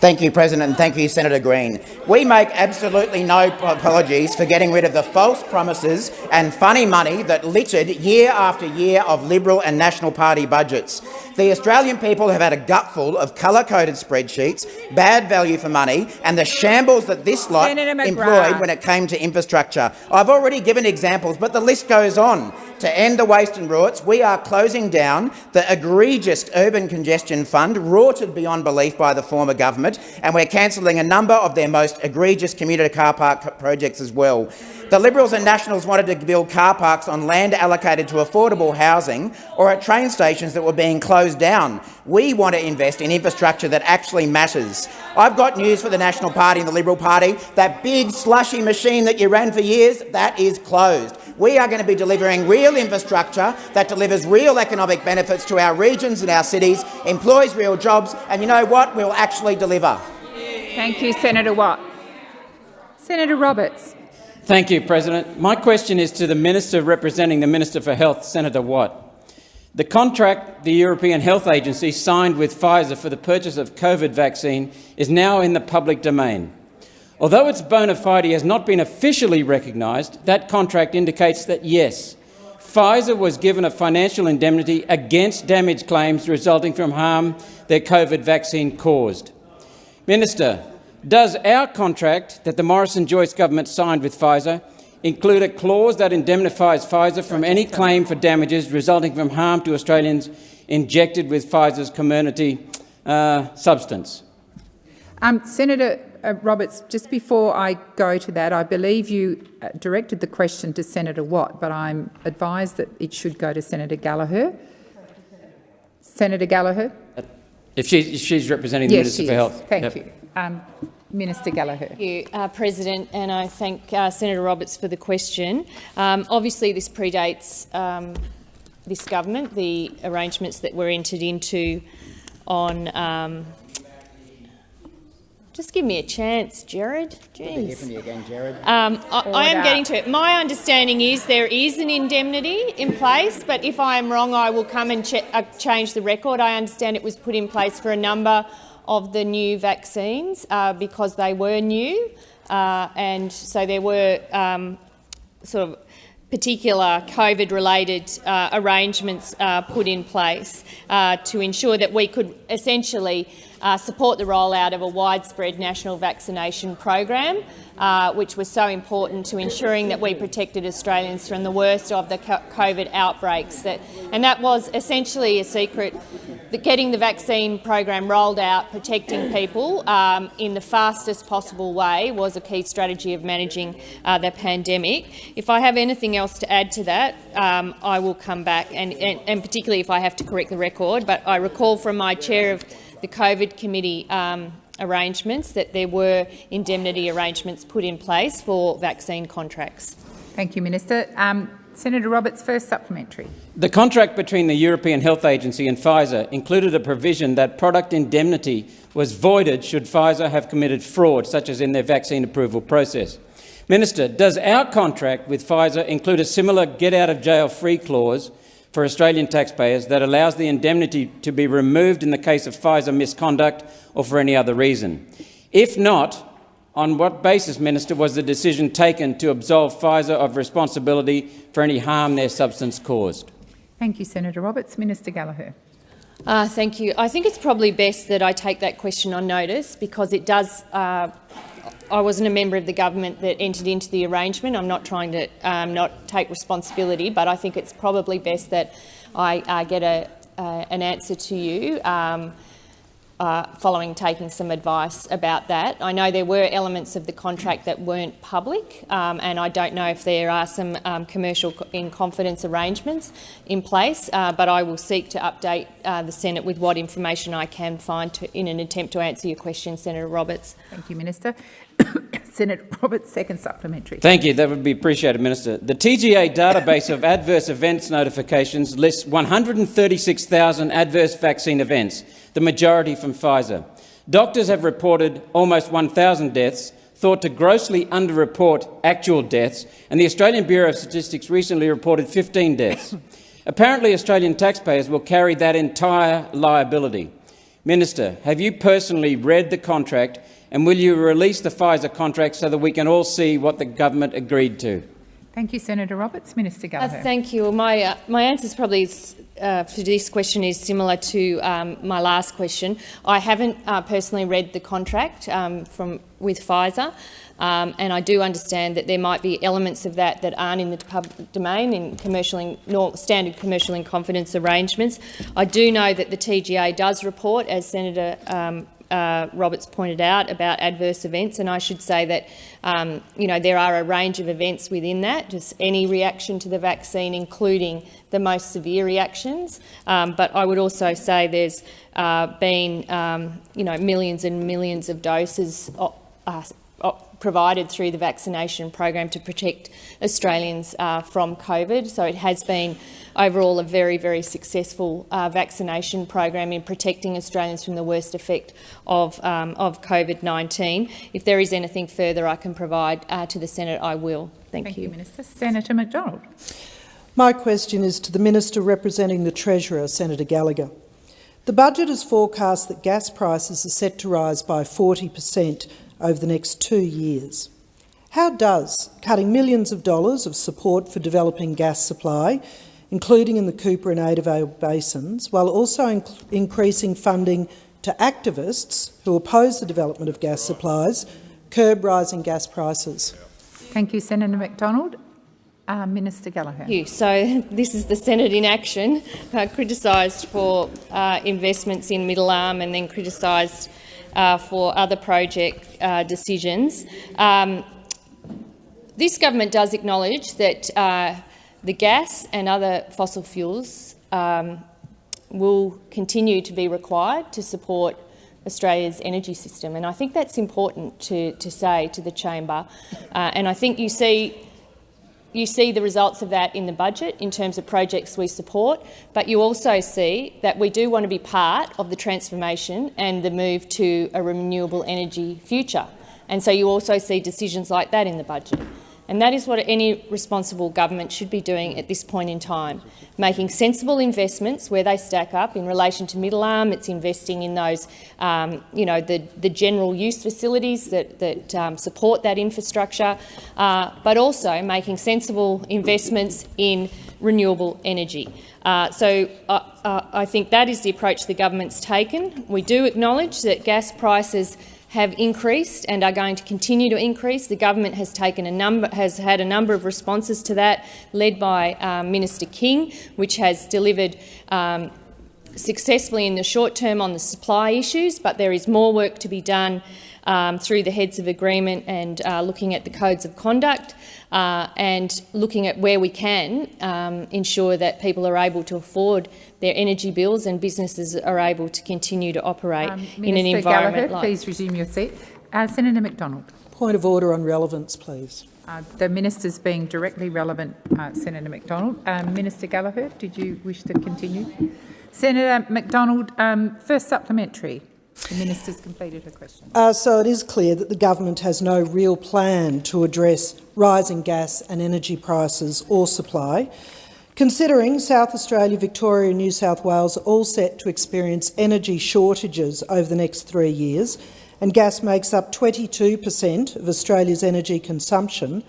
Thank you, President, and thank you, Senator Green. We make absolutely no apologies for getting rid of the false promises and funny money that littered year after year of Liberal and National Party budgets. The Australian people have had a gutful of colour-coded spreadsheets, bad value for money, and the shambles that this lot employed when it came to infrastructure. I've already given examples, but the list goes on. To end the waste and rorts, we are closing down the egregious urban congestion fund, rorted beyond belief by the former government, and we're cancelling a number of their most egregious commuter car park projects as well. The Liberals and Nationals wanted to build car parks on land allocated to affordable housing or at train stations that were being closed down. We want to invest in infrastructure that actually matters. I've got news for the National Party and the Liberal Party. That big slushy machine that you ran for years, that is closed. We are going to be delivering real infrastructure that delivers real economic benefits to our regions and our cities, employs real jobs, and you know what? We'll actually deliver.
Thank you, Senator Watt. Senator Roberts.
Thank you, President. My question is to the Minister representing the Minister for Health, Senator Watt. The contract the European Health Agency signed with Pfizer for the purchase of COVID vaccine is now in the public domain. Although its bona fide has not been officially recognised, that contract indicates that, yes, Pfizer was given a financial indemnity against damage claims resulting from harm their COVID vaccine caused. Minister, does our contract that the Morrison-Joyce government signed with Pfizer include a clause that indemnifies Pfizer from any claim for damages resulting from harm to Australians injected with Pfizer's community uh, substance?
Um, Senator uh, Roberts, just before I go to that, I believe you uh, directed the question to Senator Watt, but I'm advised that it should go to Senator Gallagher. Senator Gallagher?
If, she, if she's representing the
yes,
Minister
she
for
is.
Health.
Thank
Yep.
you. Um, Minister Gallagher.
Thank you, uh, President, and I thank uh, Senator Roberts for the question. Um, obviously, this predates um, this government, the arrangements that were entered into on. Just give me a chance, Jared.
Good to hear
Jeez.
from you again, Jared.
Um, I, I am getting to it. My understanding is there is an indemnity in place, but if I am wrong, I will come and ch uh, change the record. I understand it was put in place for a number of the new vaccines uh, because they were new, uh, and so there were um, sort of particular COVID-related uh, arrangements uh, put in place uh, to ensure that we could essentially uh, support the rollout of a widespread national vaccination program, uh, which was so important to ensuring that we protected Australians from the worst of the COVID outbreaks. That, and that was essentially a secret, that getting the vaccine program rolled out, protecting people um, in the fastest possible way was a key strategy of managing uh, the pandemic. If I have anything else to add to that, um, I will come back, and, and, and particularly if I have to correct the record. But I recall from my chair of the COVID committee um, arrangements that there were indemnity arrangements put in place for vaccine contracts.
Thank you, Minister. Um, Senator Roberts, first supplementary.
The contract between the European Health Agency and Pfizer included a provision that product indemnity was voided should Pfizer have committed fraud, such as in their vaccine approval process. Minister, does our contract with Pfizer include a similar get-out-of-jail-free clause for Australian taxpayers that allows the indemnity to be removed in the case of Pfizer misconduct or for any other reason? If not, on what basis, Minister, was the decision taken to absolve Pfizer of responsibility for any harm their substance caused?
Thank you, Senator Roberts. Minister Gallagher.
Uh, thank you. I think it's probably best that I take that question on notice because it does. Uh, I wasn't a member of the government that entered into the arrangement. I'm not trying to um, not take responsibility, but I think it's probably best that I uh, get a, uh, an answer to you. Um, uh, following taking some advice about that. I know there were elements of the contract that weren't public, um, and I don't know if there are some um, commercial in confidence arrangements in place, uh, but I will seek to update uh, the Senate with what information I can find to, in an attempt to answer your question, Senator Roberts.
Thank you, Minister. Senator Roberts, second supplementary.
Thank you. That would be appreciated, Minister. The TGA database of adverse events notifications lists 136,000 adverse vaccine events, the majority from Pfizer. Doctors have reported almost 1,000 deaths, thought to grossly underreport actual deaths, and the Australian Bureau of Statistics recently reported 15 deaths. Apparently, Australian taxpayers will carry that entire liability. Minister, have you personally read the contract and will you release the Pfizer contract so that we can all see what the government agreed to?
Thank you, Senator Roberts. Minister
Uh, thank you. My, uh, my answer is probably uh, for this question is similar to um, my last question. I haven't uh, personally read the contract um, from with Pfizer, um, and I do understand that there might be elements of that that aren't in the public domain in commercial in, nor standard commercial in confidence arrangements. I do know that the TGA does report, as Senator um, uh, Roberts pointed out about adverse events, and I should say that um, you know there are a range of events within that, just any reaction to the vaccine, including the most severe reactions. Um, but I would also say there's uh, been um, you know millions and millions of doses. Uh, provided through the vaccination program to protect Australians uh, from COVID. So it has been overall a very, very successful uh, vaccination program in protecting Australians from the worst effect of, um, of COVID-19. If there is anything further I can provide uh, to the Senate, I will. Thank,
Thank
you.
you, Minister. Senator McDonald.
My question is to the Minister representing the Treasurer, Senator Gallagher. The budget has forecast that gas prices are set to rise by 40 per cent over the next two years. How does cutting millions of dollars of support for developing gas supply, including in the Cooper and Adavale basins, while also inc increasing funding to activists who oppose the development of gas supplies, curb rising gas prices?
Thank you, Senator McDonald. Uh, Minister Gallagher.
Thank you. So this is the Senate in action, uh, criticised for uh, investments in Middle Arm and then criticised uh, for other project uh, decisions. Um, this government does acknowledge that uh, the gas and other fossil fuels um, will continue to be required to support Australia's energy system. And I think that's important to, to say to the chamber. Uh, and I think you see you see the results of that in the budget in terms of projects we support, but you also see that we do want to be part of the transformation and the move to a renewable energy future. And so you also see decisions like that in the budget. And that is what any responsible government should be doing at this point in time, making sensible investments where they stack up. In relation to Middle Arm, it's investing in those, um, you know, the, the general use facilities that, that um, support that infrastructure, uh, but also making sensible investments in renewable energy. Uh, so uh, uh I think that is the approach the government's taken. We do acknowledge that gas prices have increased and are going to continue to increase. The government has taken a number, has had a number of responses to that, led by um, Minister King, which has delivered um, successfully in the short term on the supply issues, but there is more work to be done um, through the heads of agreement and uh, looking at the codes of conduct uh, and looking at where we can um, ensure that people are able to afford their energy bills and businesses are able to continue to operate
um,
in an environment
Gallagher,
like
please resume your seat. Uh, Senator McDonald.
Point of order on relevance, please.
Uh, the minister's being directly relevant, uh, Senator McDonald. Um, Minister Gallagher, did you wish to continue? Senator McDonald, um, first supplementary. The minister's completed her question.
Uh, so it is clear that the government has no real plan to address rising gas and energy prices or supply. Considering South Australia, Victoria and New South Wales are all set to experience energy shortages over the next three years, and gas makes up 22 per cent of Australia's energy consumption,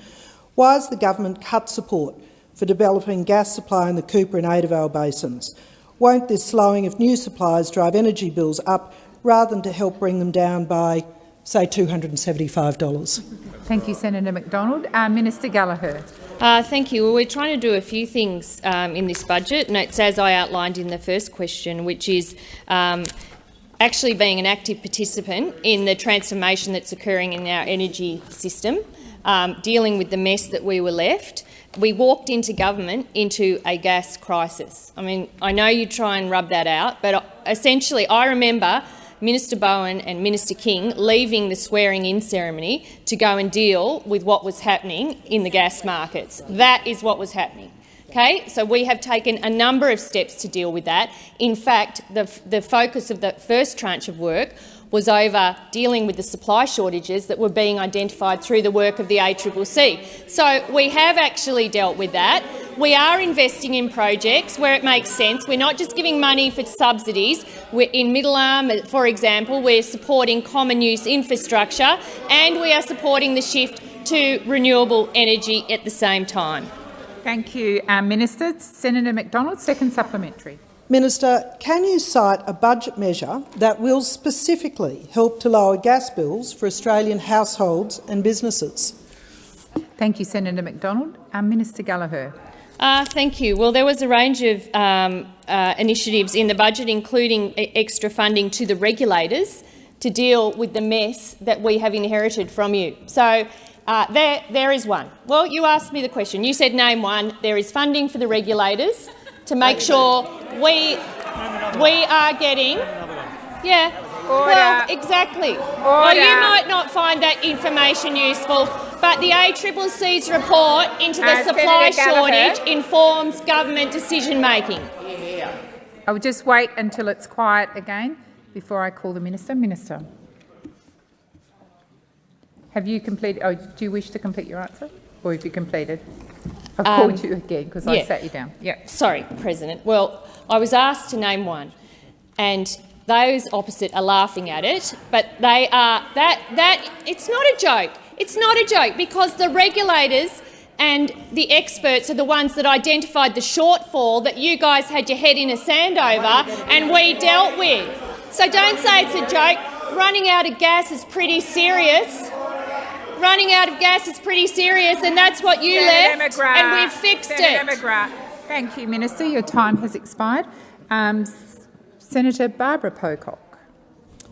why has the government cut support for developing gas supply in the Cooper and Adavale basins. Won't this slowing of new supplies drive energy bills up rather than to help bring them down by, say, $275?
Thank you, Senator McDonald. Uh, Minister Gallagher.
Uh, thank you. Well, we're trying to do a few things um, in this budget, and it's as I outlined in the first question, which is um, actually being an active participant in the transformation that's occurring in our energy system, um, dealing with the mess that we were left. We walked into government into a gas crisis. I mean, I know you try and rub that out, but essentially I remember Minister Bowen and Minister King leaving the swearing-in ceremony to go and deal with what was happening in the gas markets. That is what was happening. Okay, so we have taken a number of steps to deal with that. In fact, the, the focus of the first tranche of work was over dealing with the supply shortages that were being identified through the work of the ACCC. So we have actually dealt with that. We are investing in projects where it makes sense. We're not just giving money for subsidies. We're in Middle Arm, for example, we're supporting common use infrastructure and we are supporting the shift to renewable energy at the same time.
Thank you, um, Minister. Senator McDonald, second supplementary.
Minister, can you cite a budget measure that will specifically help to lower gas bills for Australian households and businesses?
Thank you, Senator McDonald. Um, Minister Gallagher.
Uh, thank you. Well, there was a range of um, uh, initiatives in the budget, including extra funding to the regulators to deal with the mess that we have inherited from you. So uh, there, there is one. Well, you asked me the question. You said name one. There is funding for the regulators to make sure we we are getting. Yeah.
Order.
Well, exactly.
Order.
Well, you might not find that information useful, but the ACCC's report into the
Uh,
supply
Gallagher.
shortage informs government decision making.
I will just wait until it's quiet again before I call the minister. Minister. Have you completed? Oh, do you wish to complete your answer, or have you completed? I've
Um,
called you again because I sat you down. Yeah.
Sorry, President. Well, I was asked to name one, and those opposite are laughing at it. But they are that that it's not a joke. It's not a joke because the regulators and the experts are the ones that identified the shortfall that you guys had your head in a sand over, and we dealt with. So don't say it's a joke. Running out of gas is pretty serious. Running out of gas is pretty serious, and that's what you
Senator
left,
McGrath.
and we've fixed
Senator
it.
McGrath. Thank you, Minister. Your time has expired. Um, Senator Barbara Pocock.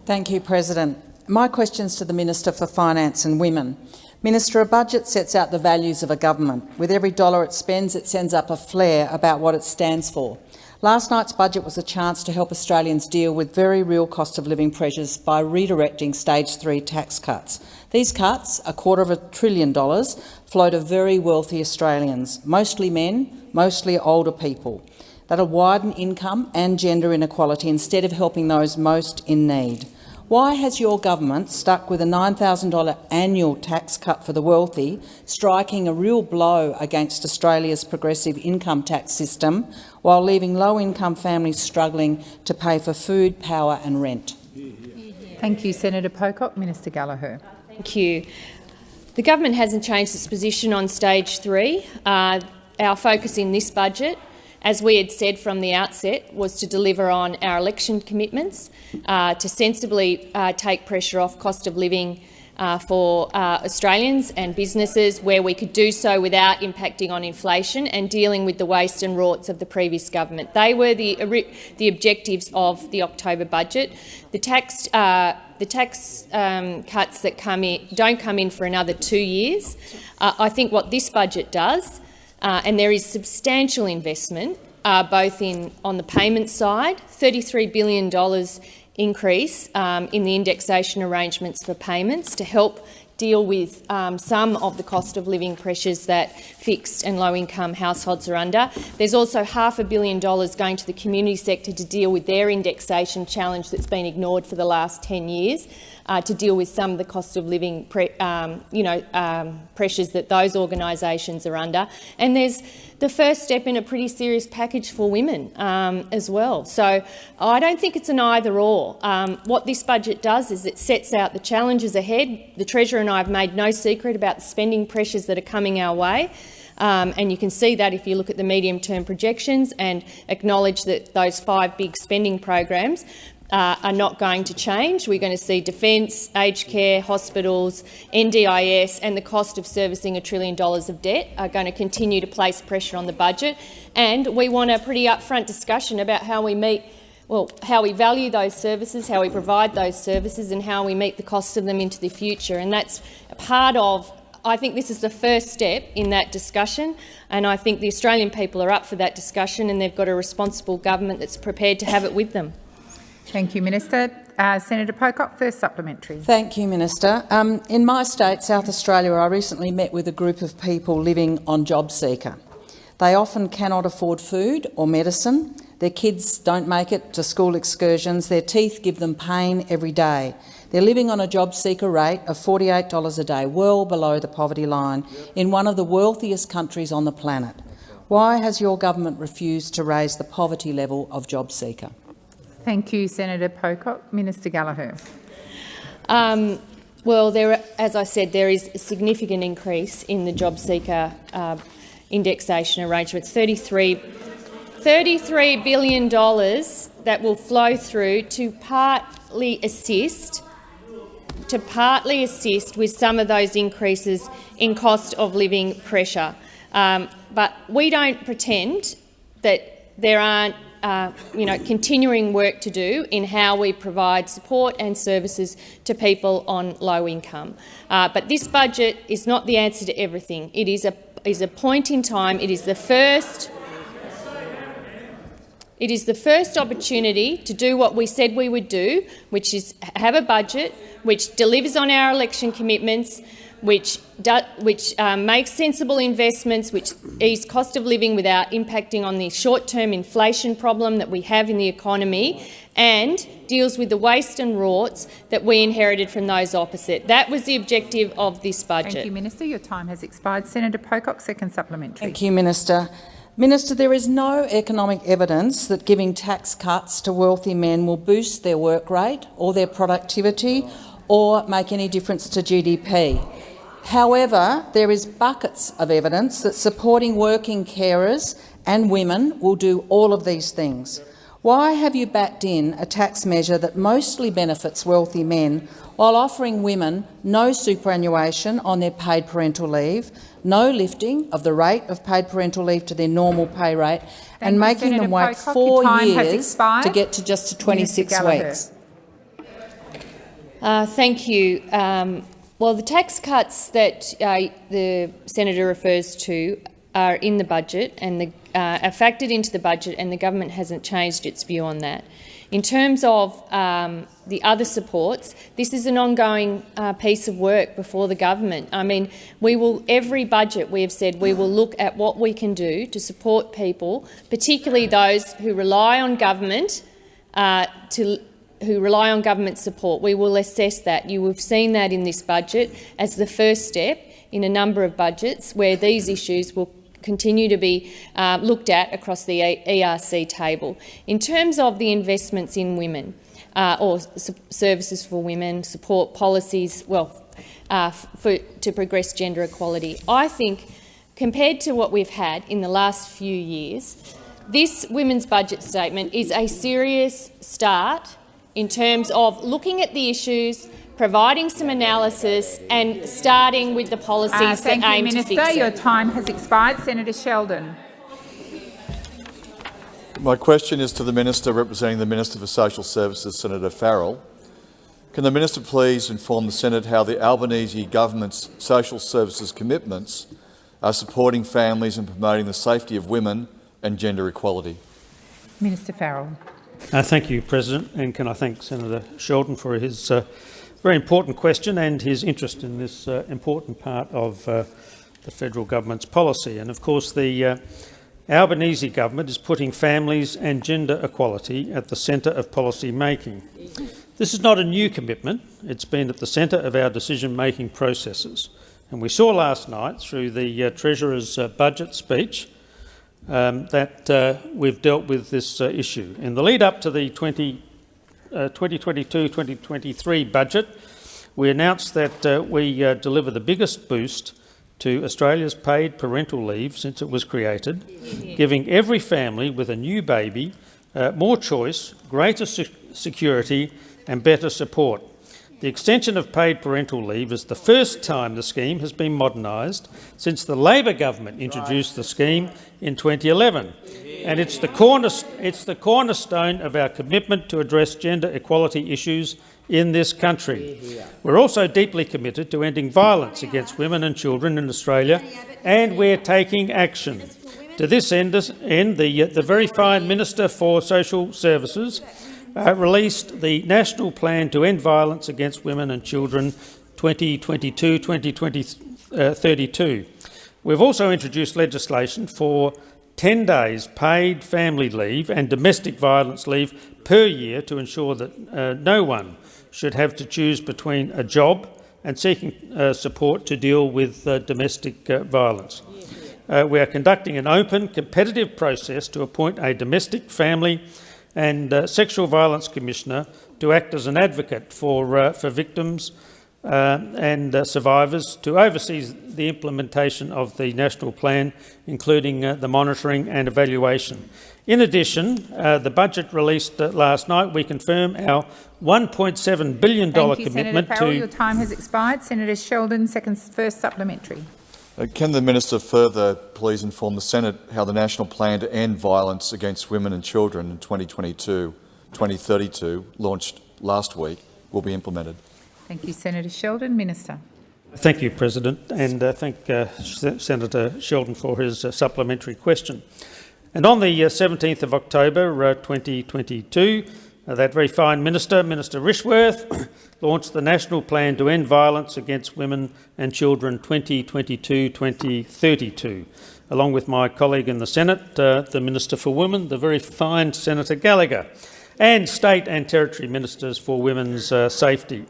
Thank you, President. My question's to the Minister for Finance and Women. Minister, a budget sets out the values of a government. With every dollar it spends, it sends up a flare about what it stands for. Last night's budget was a chance to help Australians deal with very real cost of living pressures by redirecting stage three tax cuts. These cuts, a quarter of a trillion dollars, flow to very wealthy Australians, mostly men, mostly older people. That'll widen income and gender inequality instead of helping those most in need. Why has your government stuck with a $9,000 annual tax cut for the wealthy, striking a real blow against Australia's progressive income tax system, while leaving low-income families struggling to pay for food, power and rent?
Thank you, Senator Pocock. Minister Gallagher.
Thank you. The government hasn't changed its position on stage three. Uh, our focus in this budget, as we had said from the outset, was to deliver on our election commitments, uh, to sensibly uh, take pressure off cost of living uh, for uh, Australians and businesses where we could do so without impacting on inflation and dealing with the waste and rorts of the previous government. They were the, the objectives of the October budget. The tax, uh, the tax um, cuts that come in don't come in for another two years. Uh, I think what this budget does, uh, and there is substantial investment uh, both in on the payment side, $33 billion increase um, in the indexation arrangements for payments to help deal with um, some of the cost of living pressures that fixed and low-income households are under. There's also half a billion dollars going to the community sector to deal with their indexation challenge that's been ignored for the last 10 years, uh, to deal with some of the cost of living um, you know, um, pressures that those organisations are under. And there's the first step in a pretty serious package for women um, as well. So I don't think it's an either-or. Um, what this budget does is it sets out the challenges ahead. The Treasurer and I have made no secret about the spending pressures that are coming our way. Um, and you can see that if you look at the medium-term projections and acknowledge that those five big spending programs uh, are not going to change. We're going to see defence, aged care, hospitals, NDIS and the cost of servicing a trillion dollars of debt are going to continue to place pressure on the budget. And we want a pretty upfront discussion about how we meet well, how we value those services, how we provide those services and how we meet the costs of them into the future. And that's part of I think this is the first step in that discussion, and I think the Australian people are up for that discussion and they've got a responsible government that's prepared to have it with them.
Thank you, Minister. Uh, Senator Pocock, first supplementary.
Thank you, Minister. Um, in my state, South Australia, I recently met with a group of people living on JobSeeker. They often cannot afford food or medicine. Their kids don't make it to school excursions. Their teeth give them pain every day. They're living on a job seeker rate of $48 a day, well below the poverty line, in one of the wealthiest countries on the planet. Why has your government refused to raise the poverty level of job seeker?
Thank you, Senator Pocock. Minister Gallagher.
Um, well, there, as I said, there is a significant increase in the job seeker uh, indexation arrangement, 33, $33 billion that will flow through to partly assist to partly assist with some of those increases in cost of living pressure. Um, but we don't pretend that there aren't uh, you know, continuing work to do in how we provide support and services to people on low income. Uh, but this budget is not the answer to everything. It is a, is a point in time. It is the first it is the first opportunity to do what we said we would do, which is have a budget which delivers on our election commitments, which, do, which um, makes sensible investments, which ease cost of living without impacting on the short-term inflation problem that we have in the economy, and deals with the waste and rorts that we inherited from those opposite. That was the objective of this budget.
Thank you, Minister. Your time has expired. Senator Pocock, second supplementary.
Thank you, Minister. Minister, there is no economic evidence that giving tax cuts to wealthy men will boost their work rate or their productivity or make any difference to GDP. However, there is buckets of evidence that supporting working carers and women will do all of these things. Why have you backed in a tax measure that mostly benefits wealthy men while offering women no superannuation on their paid parental leave, no lifting of the rate of paid parental leave to their normal pay rate
Thank
and making
Senator
them wait
Pocock.
four
Your time has
years to get to just to 26 weeks?
Uh, thank you. Um, well, the tax cuts that uh, the senator refers to are in the budget and the, uh, are factored into the budget, and the government hasn't changed its view on that. In terms of um, the other supports, this is an ongoing uh, piece of work before the government. I mean, we will every budget we have said we will look at what we can do to support people, particularly those who rely on government uh, to who rely on government support. We will assess that. You have seen that in this budget as the first step in a number of budgets where these issues will continue to be uh, looked at across the ERC table. In terms of the investments in women uh, or services for women, support policies, well, uh, for, to progress gender equality, I think compared to what we've had in the last few years, this women's budget statement is a serious start in terms of looking at the issues, providing some analysis and starting with the policies
Uh, thank
that
you,
aim
Minister.
to fix it.
Your time has expired. Senator Sheldon.
My question is to the Minister representing the Minister for Social Services, Senator Farrell. Can the Minister please inform the Senate how the Albanese government's social services commitments are supporting families and promoting the safety of women and gender equality?
Minister Farrell.
Uh, thank you, President, and can I thank Senator Sheldon for his uh, very important question and his interest in this uh, important part of uh, the federal government's policy. And of course, the uh, Albanese government is putting families and gender equality at the centre of policy making. This is not a new commitment. It's been at the centre of our decision-making processes. And we saw last night through the uh, Treasurer's budget speech um, that uh, we've dealt with this uh, issue. In the lead up to the 2022-2023 budget, we announced that uh, we uh, deliver the biggest boost to Australia's paid parental leave since it was created, giving every family with a new baby uh, more choice, greater se security and better support. The extension of paid parental leave is the first time the scheme has been modernised since the Labor government introduced the scheme in 2011, and it's the, it's the cornerstone of our commitment to address gender equality issues in this country. We're also deeply committed to ending violence against women and children in Australia, and we're taking action. To this end, the, the very fine Minister for Social Services uh, released the National Plan to End Violence Against Women and Children 2022-2032. We've also introduced legislation for 10 days paid family leave and domestic violence leave per year to ensure that uh, no one should have to choose between a job and seeking uh, support to deal with uh, domestic uh, violence. Uh, we are conducting an open, competitive process to appoint a domestic, family and uh, sexual violence commissioner to act as an advocate for, uh, for victims and survivors to oversee the implementation of the national plan, including the monitoring and evaluation. In addition, uh, the budget released uh, last night, we confirm our $1.7 billion
Thank you,
Senator
Senator
Farrell,
Your time has expired. Senator Sheldon, second, first supplementary.
Uh, can the minister further please inform the Senate how the national plan to end violence against women and children in 2022-2032, launched last week, will be implemented?
Thank you, Senator Sheldon. Minister.
Thank you, President, and uh, thank uh, Senator Sheldon for his uh, supplementary question. And on the 17th uh, of October uh, 2022, uh, that very fine minister, Minister Rishworth, launched the National Plan to End Violence Against Women and Children 2022-2032, along with my colleague in the Senate, uh, the Minister for Women, the very fine Senator Gallagher, and state and territory ministers for women's uh, safety.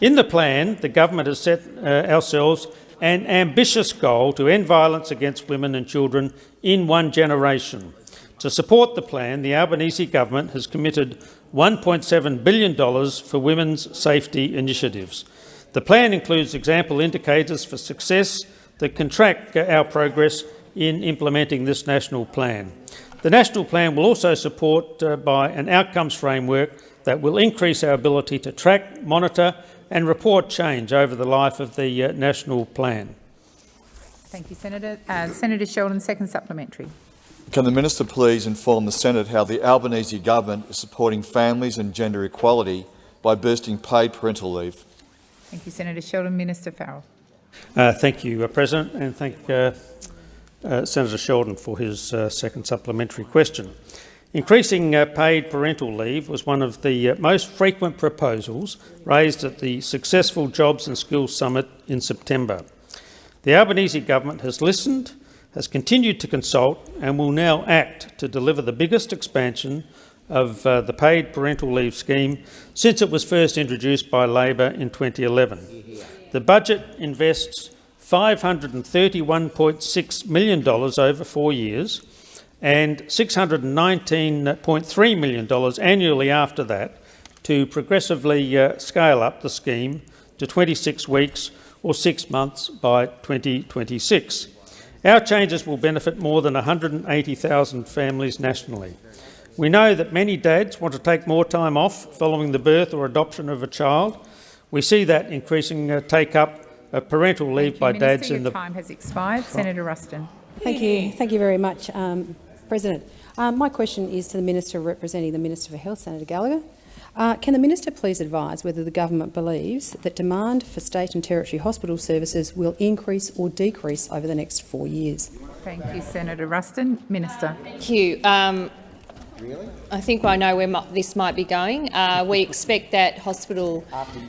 In the plan, the government has set uh, ourselves an ambitious goal to end violence against women and children in one generation. To support the plan, the Albanese government has committed $1.7 billion for women's safety initiatives. The plan includes example indicators for success that can track our progress in implementing this national plan. The national plan will also support uh, by an outcomes framework that will increase our ability to track, monitor and report change over the life of the uh, national plan.
Thank you, Senator. Uh, Senator Sheldon, second supplementary.
Can the minister please inform the Senate how the Albanese government is supporting families and gender equality by boosting paid parental leave?
Thank you, Senator Sheldon. Minister Farrell.
Uh, thank you, uh, President, and thank uh, uh, Senator Sheldon for his second supplementary question. Increasing uh, paid parental leave was one of the uh, most frequent proposals raised at the successful Jobs and Skills Summit in September. The Albanese government has listened, has continued to consult and will now act to deliver the biggest expansion of uh, the paid parental leave scheme since it was first introduced by Labor in 2011. The budget invests $531.6 million over four years and $619.3 million annually after that to progressively uh, scale up the scheme to 26 weeks or six months by 2026. Our changes will benefit more than 180,000 families nationally. We know that many dads want to take more time off following the birth or adoption of a child. We see that increasing uh, take-up of parental leave
Thank
by
you, Minister.
dads
Your
in the...
time has expired. Senator Ruston.
Thank you. Thank you very much. Um, President, um, my question is to the Minister representing the Minister for Health, Senator Gallagher. Uh, can the Minister please advise whether the government believes that demand for state and territory hospital services will increase or decrease over the next four years?
Thank you, Senator Ruston. Minister.
Thank you. Um, I think I know where this might be going. Uh, we expect that hospital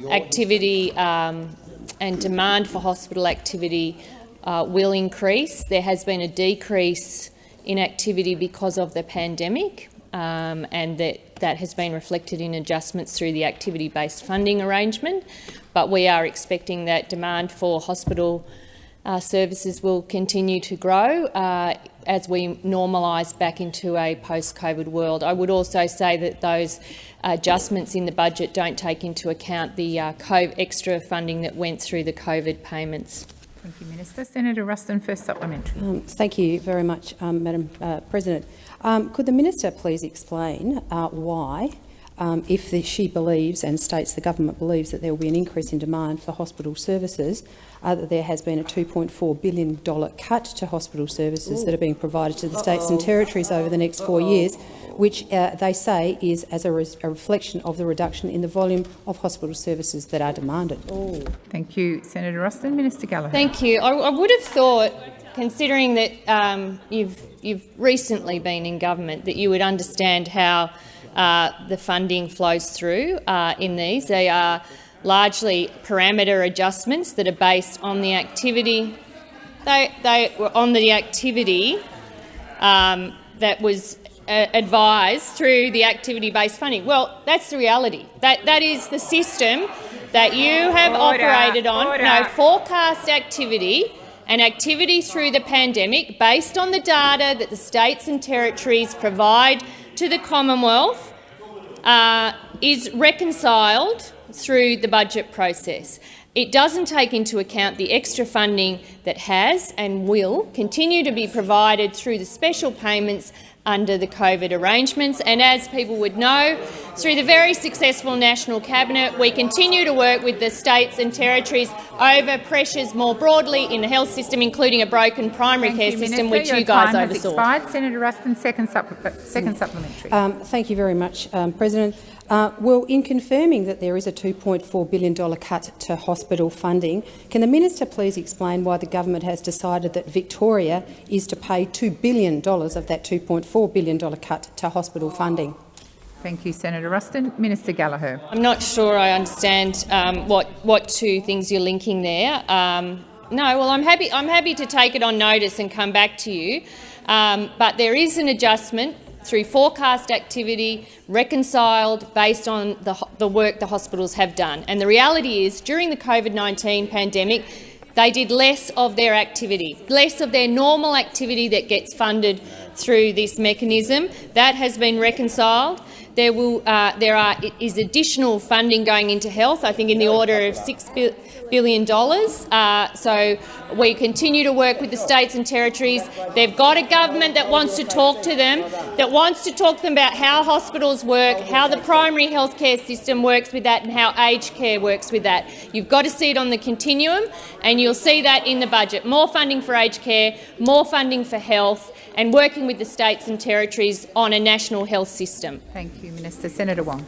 activity um, and demand for hospital activity uh, will increase. There has been a decrease in activity because of the pandemic, um, and that, that has been reflected in adjustments through the activity-based funding arrangement. But we are expecting that demand for hospital uh, services will continue to grow uh, as we normalise back into a post-COVID world. I would also say that those adjustments in the budget don't take into account the uh, extra funding that went through the COVID payments.
Thank you, Minister. Senator Ruston, first supplementary.
Um, thank you very much, um, Madam uh, President. Um, could the minister please explain uh, why, um, if the, she believes and states the government believes that there will be an increase in demand for hospital services, uh, that there has been a $2.4 billion cut to hospital services that are being provided to the states and territories over the next four years, which uh, they say is as a, re a, reflection of the reduction in the volume of hospital services that are demanded.
Thank you, Senator Ruston. Minister Gallagher.
Thank you. I, I would have thought, considering that um, you've, you've recently been in government, that you would understand how uh, the funding flows through uh, in these. They are largely parameter adjustments that are based on the activity. They, they were on the activity um, that was uh, advised through the activity-based funding. Well, that's the reality. That, that is the system that you have
Order,
operated on.
order.
No, forecast activity and activity through the pandemic based on the data that the states and territories provide to the Commonwealth uh, is reconciled through the budget process. It doesn't take into account the extra funding that has and will continue to be provided through the special payments under the COVID arrangements. And as people would know, through the very successful National Cabinet, we continue to work with the states and territories over pressures more broadly in the health system, including a broken primary
Thank
care
you,
system,
Minister.
which
Your
you guys oversaw.
expired. Senator Ruston, second, supple second supplementary.
Um, thank you very much, um, President. Uh, well, in confirming that there is a $2.4 billion cut to hospital funding, can the minister please explain why the government has decided that Victoria is to pay $2 billion of that $2.4 billion cut to hospital funding?
Thank you, Senator Ruston. Minister Gallagher.
I'm not sure I understand um, what what two things you're linking there. Um, no, well, I'm happy. I'm happy to take it on notice and come back to you. Um, but there is an adjustment through forecast activity reconciled based on the, the work the hospitals have done. And the reality is, during the COVID-19 pandemic, they did less of their activity, less of their normal activity that gets funded through this mechanism. That has been reconciled. There, will, uh, there are, is additional funding going into health, I think in the order of $6 billion. Uh, so we continue to work with the states and territories. They've got a government that wants to talk to them, that wants to talk to them about how hospitals work, how the primary health care system works with that and how aged care works with that. You've got to see it on the continuum, and you'll see that in the budget. More funding for aged care, more funding for health, and working with the states and territories on a national health system.
Thank you, Minister. Senator Wong.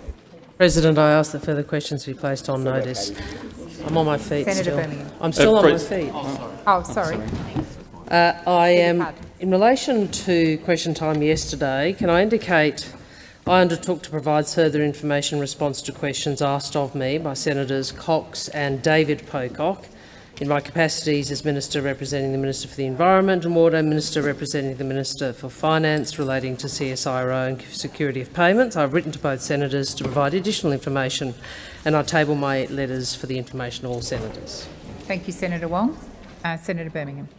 President, I ask that further questions be placed on notice. I'm on my feet
Senator
still.
Birmingham.
I'm still
Uh,
on my
Pres-
feet.
Oh, sorry.
Uh, I am, in relation to question time yesterday, can I indicate I undertook to provide further information in response to questions asked of me by Senators Cox and David Pocock in my capacities as Minister representing the Minister for the Environment and Water, Minister representing the Minister for Finance relating to CSIRO and security of payments. I've written to both Senators to provide additional information and I table my letters for the information of all Senators.
Thank you, Senator Wong. Uh, Senator Birmingham.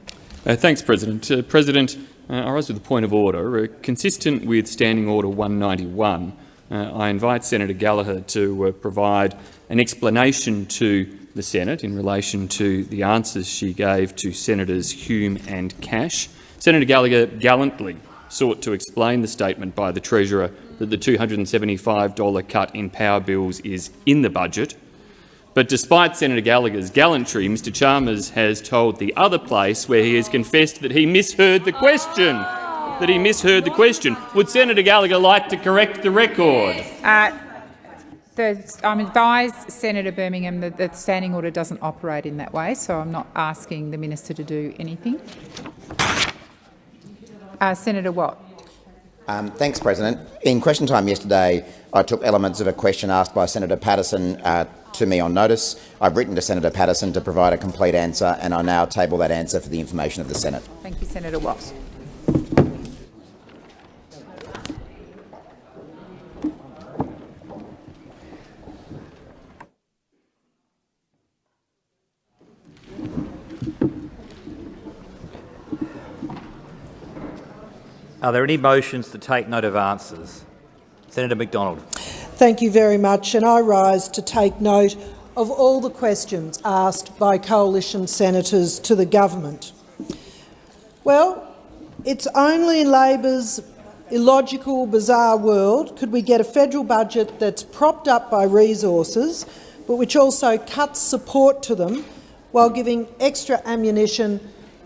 Uh, thanks, President. Uh, President, uh, I rise with a point of order. Uh, consistent with Standing Order 191, uh, I invite Senator Gallagher to uh, provide an explanation to the Senate in relation to the answers she gave to Senators Hume and Cash. Senator Gallagher gallantly sought to explain the statement by the Treasurer that the $275 cut in power bills is in the budget, but despite Senator Gallagher's gallantry, Mr Chalmers has told the other place where he has confessed that he misheard the question. That he misheard the question. Would Senator Gallagher like to correct the record?
Uh, the, I'm advised, Senator Birmingham, that the standing order doesn't operate in that way, so I'm not asking the minister to do anything. Uh, Senator Watt.
Um, thanks, President. In question time yesterday, I took elements of a question asked by Senator Patterson uh, to me on notice. I've written to Senator Patterson to provide a complete answer, and I now table that answer for the information of the Senate.
Thank you, Senator Watt.
Are there any motions to take note of answers? Senator McDonald.
Thank you very much, and I rise to take note of all the questions asked by coalition senators to the government. Well, it's only in Labor's illogical, bizarre world could we get a federal budget that's propped up by resources, but which also cuts support to them while giving extra ammunition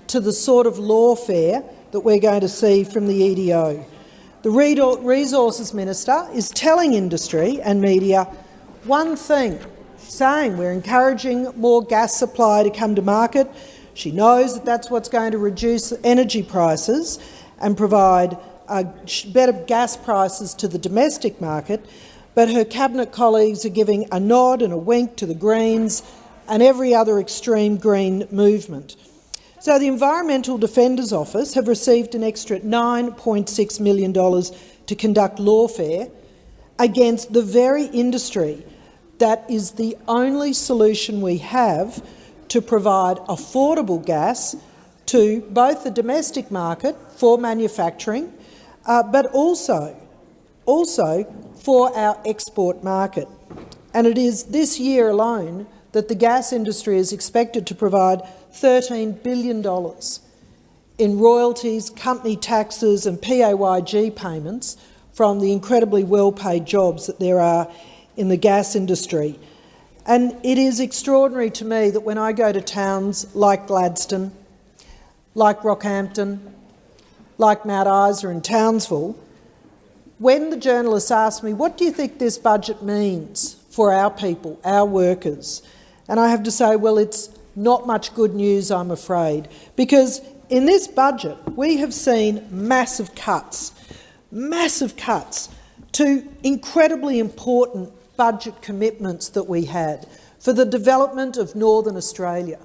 to the sort of lawfare that we're going to see from the EDO. The Resources Minister is telling industry and media one thing, saying we're encouraging more gas supply to come to market. She knows that that's what's going to reduce energy prices and provide uh, better gas prices to the domestic market, but her cabinet colleagues are giving a nod and a wink to the Greens and every other extreme Green movement. So the Environmental Defenders Office have received an extra $9.6 million to conduct lawfare against the very industry that is the only solution we have to provide affordable gas to both the domestic market for manufacturing uh, but also, also for our export market. And it is this year alone that the gas industry is expected to provide $13 billion in royalties, company taxes and PAYG payments from the incredibly well-paid jobs that there are in the gas industry. And it is extraordinary to me that when I go to towns like Gladstone, like Rockhampton, like Mount Isa and Townsville, when the journalists ask me, what do you think this budget means for our people, our workers? And I have to say, well, it's not much good news, I'm afraid, because in this budget we have seen massive cuts, massive cuts to incredibly important budget commitments that we had for the development of Northern Australia,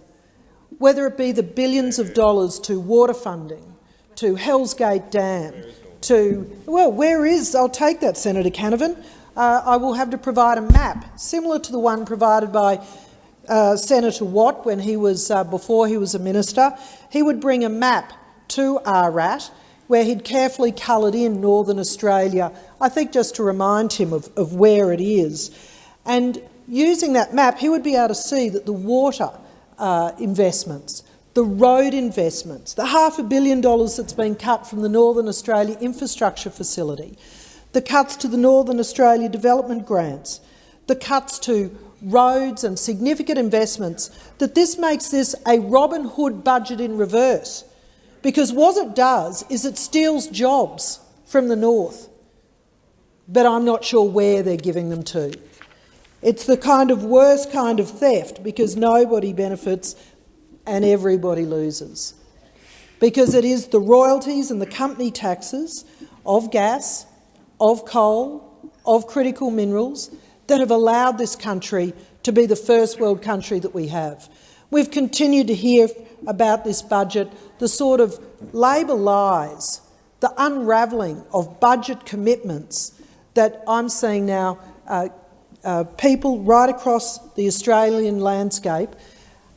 whether it be the billions of dollars to water funding, to Hell's Gate Dam, to, well, where is, I'll take that, Senator Canavan, uh, I will have to provide a map similar to the one provided by uh, Senator Watt when he was, uh, before he was a minister. He would bring a map to ARAT where he'd carefully coloured in Northern Australia, I think just to remind him of, of where it is. And using that map, he would be able to see that the water uh, investments the road investments, the half a billion dollars that's been cut from the Northern Australia Infrastructure Facility, the cuts to the Northern Australia Development Grants, the cuts to roads and significant investments, that this makes this a Robin Hood budget in reverse. Because what it does is it steals jobs from the north, but I'm not sure where they're giving them to. It's the kind of worst kind of theft because nobody benefits and everybody loses. Because it is the royalties and the company taxes of gas, of coal, of critical minerals that have allowed this country to be the first world country that we have. We've continued to hear about this budget, the sort of Labor lies, the unravelling of budget commitments that I'm seeing now uh, uh, people right across the Australian landscape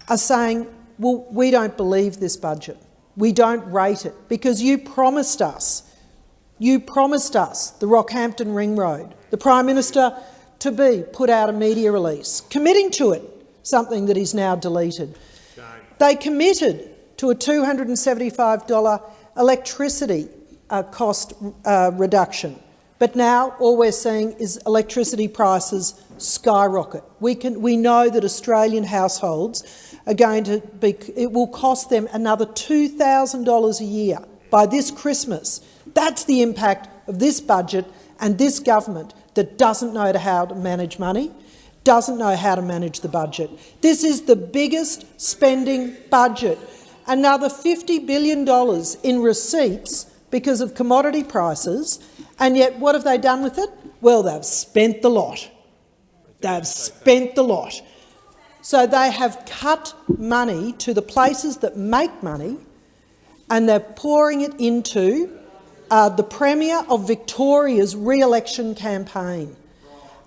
are saying well, we don't believe this budget. We don't rate it because you promised us, you promised us the Rockhampton Ring Road. The Prime Minister to be put out a media release committing to it, something that is now deleted. They committed to a $275 electricity uh, cost uh, reduction. But now all we're seeing is electricity prices skyrocket. We, can, we know that Australian households are going to be, it will cost them another $2,000 a year by this Christmas. That's the impact of this budget and this government that doesn't know how to manage money, doesn't know how to manage the budget. This is the biggest spending budget. Another $50 billion in receipts because of commodity prices, and yet what have they done with it? Well, they've spent the lot. They've spent the lot. So they have cut money to the places that make money and they're pouring it into uh, the Premier of Victoria's re-election campaign,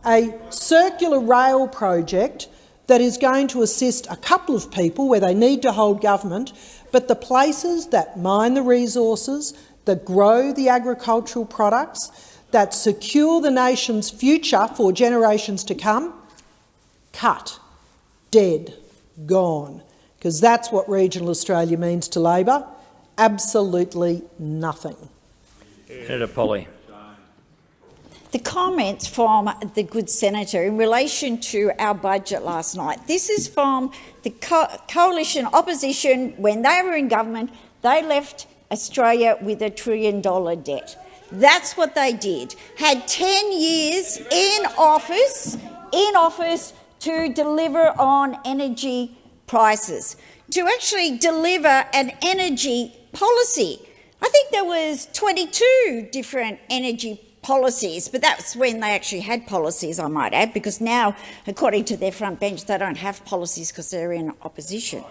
a circular rail project that is going to assist a couple of people where they need to hold government, but the places that mine the resources, that grow the agricultural products, that secure the nation's future for generations to come, cut dead, gone, because that's what regional Australia means to Labor. Absolutely nothing.
Senator Polley.
The comments from the good senator in relation to our budget last night. This is from the co coalition opposition when they were in government. They left Australia with a trillion dollar debt. That's what they did. Had 10 years in office, in office to deliver on energy prices, to actually deliver an energy policy. I think there was 22 different energy policies, but that's when they actually had policies, I might add, because now, according to their front bench, they don't have policies because they're in opposition.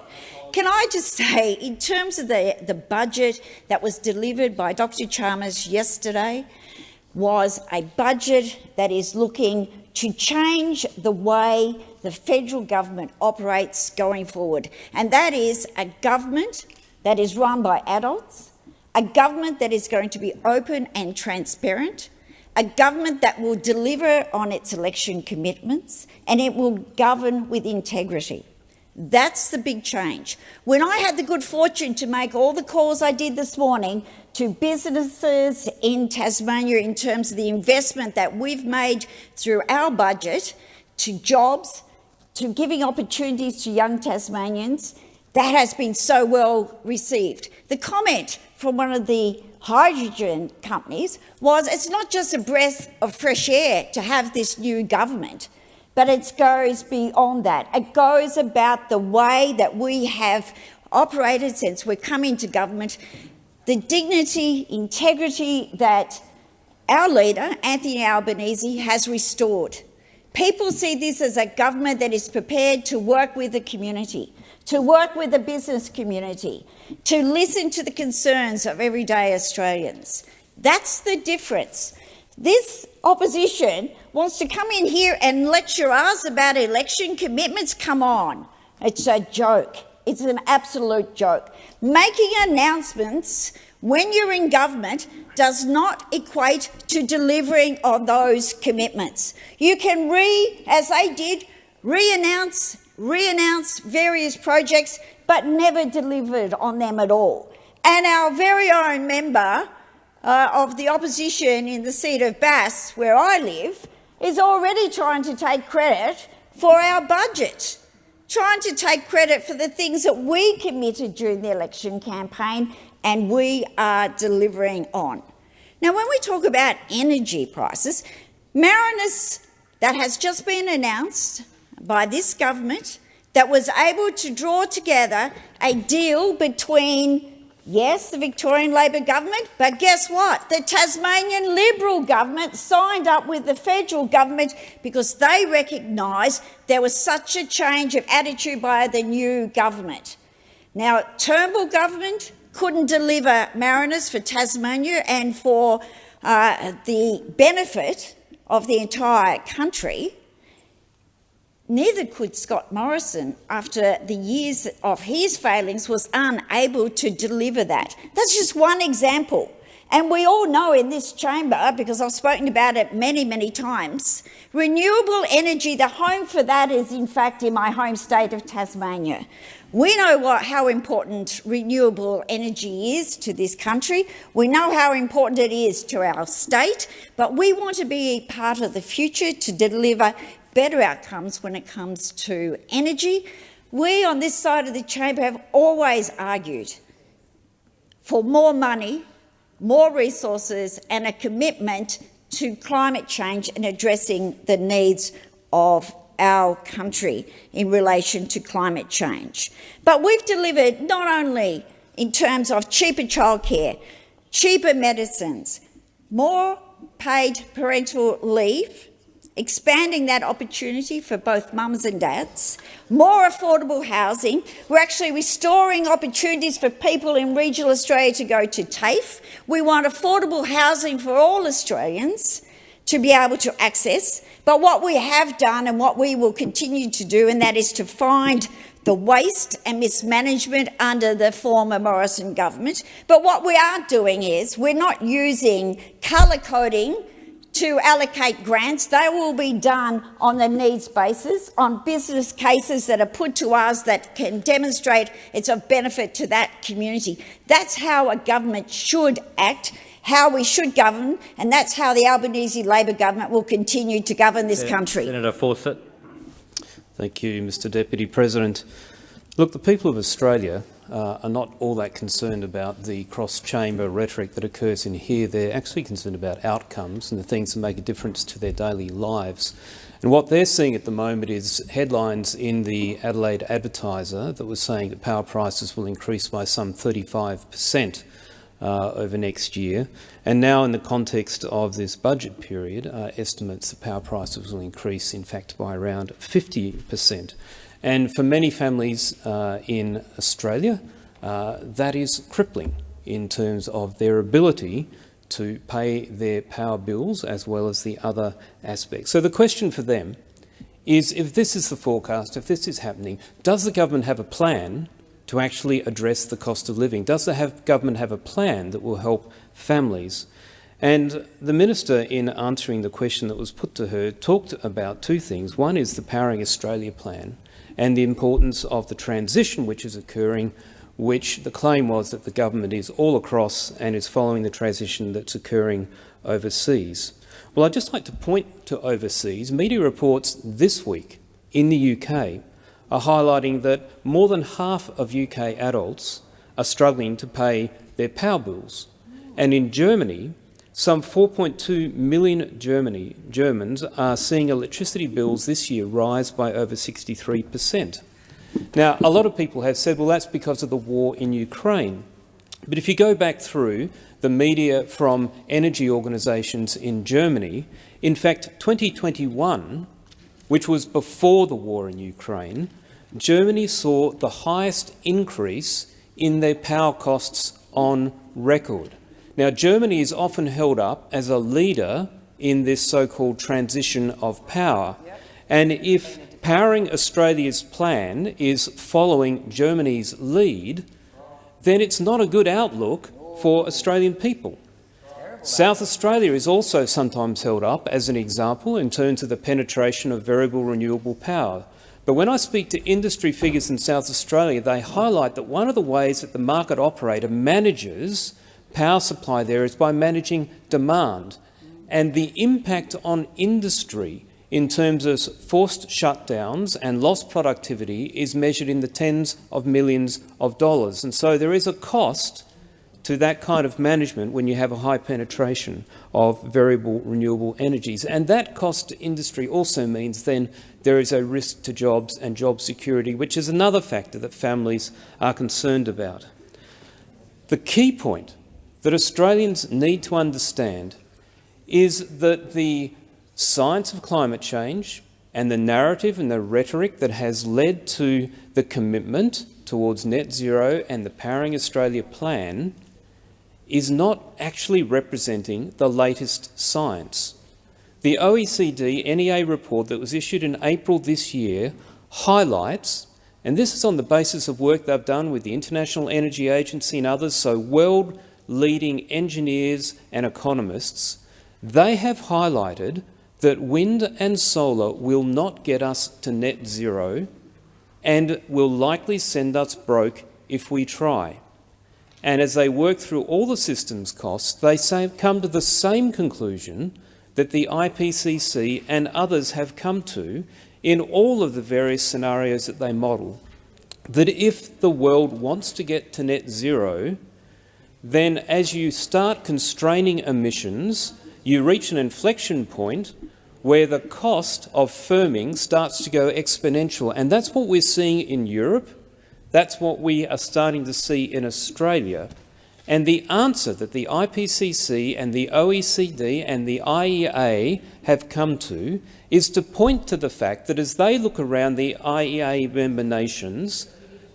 Can I just say, in terms of the, the budget that was delivered by Dr Chalmers yesterday, was a budget that is looking to change the way the federal government operates going forward. And that is a government that is run by adults, a government that is going to be open and transparent, a government that will deliver on its election commitments, and it will govern with integrity. That's the big change. When I had the good fortune to make all the calls I did this morning to businesses in Tasmania in terms of the investment that we've made through our budget, to jobs, to giving opportunities to young Tasmanians, that has been so well received. The comment from one of the hydrogen companies was it's not just a breath of fresh air to have this new government. But it goes beyond that. It goes about the way that we have operated since we've come into government, the dignity, integrity that our leader, Anthony Albanese, has restored. People see this as a government that is prepared to work with the community, to work with the business community, to listen to the concerns of everyday Australians. That's the difference. This opposition wants to come in here and lecture us about election commitments. Come on. It's a joke. It's an absolute joke. Making announcements when you're in government does not equate to delivering on those commitments. You can re, as they did, re-announce, re-announce various projects, but never delivered on them at all. And our very own member uh, of the opposition in the seat of Bass, where I live, is already trying to take credit for our budget, trying to take credit for the things that we committed during the election campaign and we are delivering on. Now, when we talk about energy prices, Marinus, that has just been announced by this government, that was able to draw together a deal between Yes, the Victorian Labor government, but guess what? The Tasmanian Liberal government signed up with the federal government because they recognised there was such a change of attitude by the new government. Now, Turnbull government couldn't deliver Marinus for Tasmania and for uh, the benefit of the entire country. Neither could Scott Morrison, after the years of his failings, was unable to deliver that. That's just one example. And we all know in this chamber, because I've spoken about it many, many times, renewable energy, the home for that is in fact in my home state of Tasmania. We know what, how important renewable energy is to this country. We know how important it is to our state, but we want to be part of the future to deliver better outcomes when it comes to energy. We on this side of the chamber have always argued for more money, more resources and a commitment to climate change and addressing the needs of our country in relation to climate change. But we've delivered not only in terms of cheaper childcare, cheaper medicines, more paid parental leave, expanding that opportunity for both mums and dads, more affordable housing. We're actually restoring opportunities for people in regional Australia to go to TAFE. We want affordable housing for all Australians to be able to access. But what we have done and what we will continue to do, and that is to find the waste and mismanagement under the former Morrison government. But what we are doing is we're not using colour coding to allocate grants. They will be done on the needs basis, on business cases that are put to us that can demonstrate it's of benefit to that community. That's how a government should act, how we should govern, and that's how the Albanese Labor government will continue to govern this country.
Senator Fawcett.
Thank you, Mr Deputy President. Look, the people of Australia uh, are not all that concerned about the cross-chamber rhetoric that occurs in here. They're actually concerned about outcomes and the things that make a difference to their daily lives. And what they're seeing at the moment is headlines in the Adelaide Advertiser that was saying that power prices will increase by some 35 per cent uh, over next year. And now in the context of this budget period, uh, estimates that power prices will increase, in fact, by around 50 per cent. And for many families uh, in Australia, uh, that is crippling in terms of their ability to pay their power bills as well as the other aspects. So the question for them is, if this is the forecast, if this is happening, does the government have a plan to actually address the cost of living? Does the have, government have a plan that will help families? And the minister, in answering the question that was put to her, talked about two things. One is the Powering Australia plan, and the importance of the transition which is occurring, which the claim was that the government is all across and is following the transition that's occurring overseas. Well, I'd just like to point to overseas. Media reports this week in the UK are highlighting that more than half of UK adults are struggling to pay their power bills. And in Germany, some 4.2 million Germany, Germans are seeing electricity bills this year rise by over 63 per cent. Now, a lot of people have said, well, that's because of the war in Ukraine. But if you go back through the media from energy organisations in Germany, in fact, 2021, which was before the war in Ukraine, Germany saw the highest increase in their power costs on record. Now, Germany is often held up as a leader in this so-called transition of power. And if Powering Australia's plan is following Germany's lead, then it's not a good outlook for Australian people. South Australia is also sometimes held up as an example in terms of the penetration of variable renewable power. But when I speak to industry figures in South Australia, they highlight that one of the ways that the market operator manages power supply there is by managing demand. And the impact on industry in terms of forced shutdowns and lost productivity is measured in the tens of millions of dollars. And so there is a cost to that kind of management when you have a high penetration of variable renewable energies. And that cost to industry also means then there is a risk to jobs and job security, which is another factor that families are concerned about. The key point that Australians need to understand is that the science of climate change and the narrative and the rhetoric that has led to the commitment towards net zero and the Powering Australia plan is not actually representing the latest science. The OECD NEA report that was issued in April this year highlights, and this is on the basis of work they've done with the International Energy Agency and others, so world leading engineers and economists, they have highlighted that wind and solar will not get us to net zero and will likely send us broke if we try. And as they work through all the systems costs, they say, come to the same conclusion that the IPCC and others have come to in all of the various scenarios that they model, that if the world wants to get to net zero, then as you start constraining emissions, you reach an inflection point where the cost of firming starts to go exponential. And that's what we're seeing in Europe. That's what we are starting to see in Australia. And the answer that the IPCC and the OECD and the IEA have come to is to point to the fact that as they look around the IEA member nations,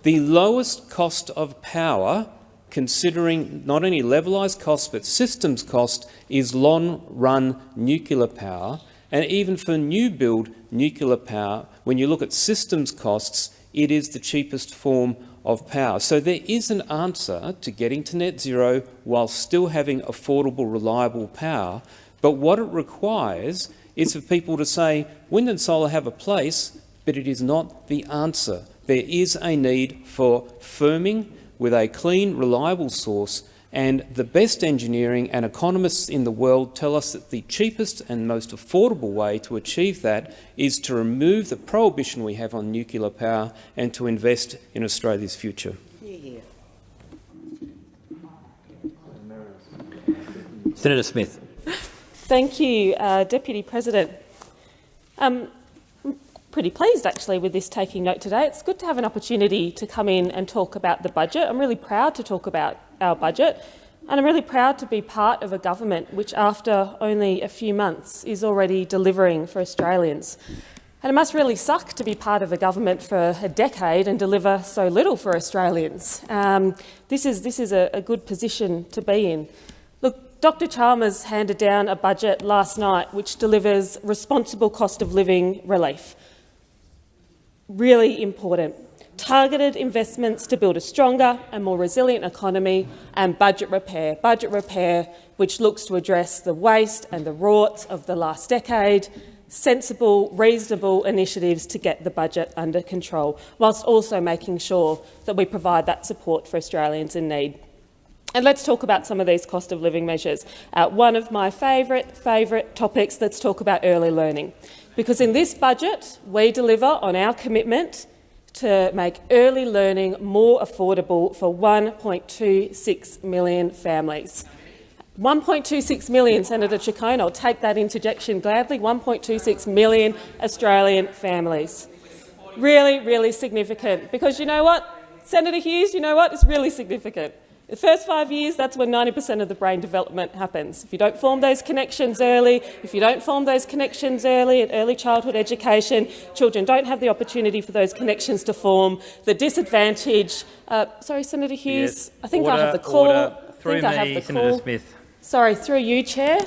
the lowest cost of power considering not only levelised cost but systems cost is long-run nuclear power. And even for new build nuclear power, when you look at systems costs, it is the cheapest form of power. So there is an answer to getting to net zero while still having affordable, reliable power. But what it requires is for people to say wind and solar have a place, but it is not the answer. There is a need for firming with a clean, reliable source and the best engineering and economists in the world tell us that the cheapest and most affordable way to achieve that is to remove the prohibition we have on nuclear power and to invest in Australia's future.
Senator Smith.
Thank you, uh, Deputy President. Um, I'm pretty pleased actually with this taking note today. It's good to have an opportunity to come in and talk about the budget. I'm really proud to talk about our budget and I'm really proud to be part of a government which, after only a few months, is already delivering for Australians. And it must really suck to be part of a government for a decade and deliver so little for Australians. Um, this is, this is a, a good position to be in. Look, Dr Chalmers handed down a budget last night which delivers responsible cost of living relief. Really important targeted investments to build a stronger and more resilient economy, and budget repair. Budget repair which looks to address the waste and the rorts of the last decade, sensible, reasonable initiatives to get the budget under control, whilst also making sure that we provide that support for Australians in need. And let's talk about some of these cost of living measures. Uh, one of my favourite, favourite topics, let's talk about early learning. Because in this budget, we deliver on our commitment to make early learning more affordable for 1.26 million families. 1.26 million, Senator Ciccone, I'll take that interjection gladly, 1.26 million Australian families. Really, really significant, because you know what? Senator Hughes, you know what? It's really significant. The first five years, that's when 90% of the brain development happens. If you don't form those connections early, if you don't form those connections early at early childhood education, children don't have the opportunity for those connections to form. The disadvantage... Uh, sorry, Senator Hughes, yes. I think order, I have the call.
Order. Through
I think
me,
I have the
Senator
call.
Smith.
Sorry, through you, Chair.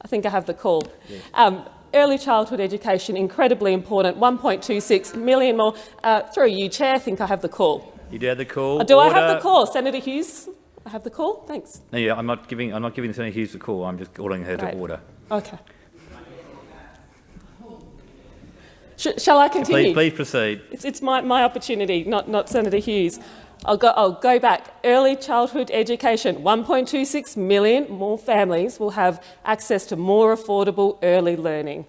I think I have the call. Yes. Um, early childhood education, incredibly important, 1.26 million more. Uh, through you, Chair, I think I have the call.
You do have the call.
Do
Order.
I have the call, Senator Hughes? I have the call. Thanks.
No, yeah, I'm not giving. I'm not giving Senator Hughes the call. I'm just ordering her
Right.
to order.
Okay. Sh shall I continue?
Please, please proceed.
It's, it's my, my opportunity, not, not Senator Hughes. I'll go, I'll go back. Early childhood education, 1.26 million more families will have access to more affordable early learning.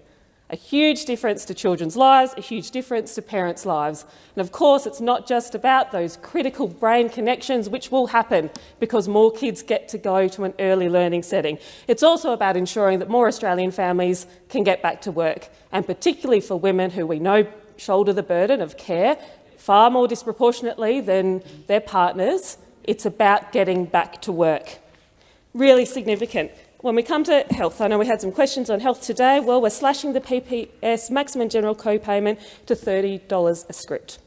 A huge difference to children's lives, a huge difference to parents' lives. And of course, it's not just about those critical brain connections which will happen because more kids get to go to an early learning setting. It's also about ensuring that more Australian families can get back to work, and particularly for women who we know shoulder the burden of care far more disproportionately than their partners. It's about getting back to work. Really significant. When we come to health, I know we had some questions on health today. Well, we're slashing the PBS maximum general co-payment to $30 a script.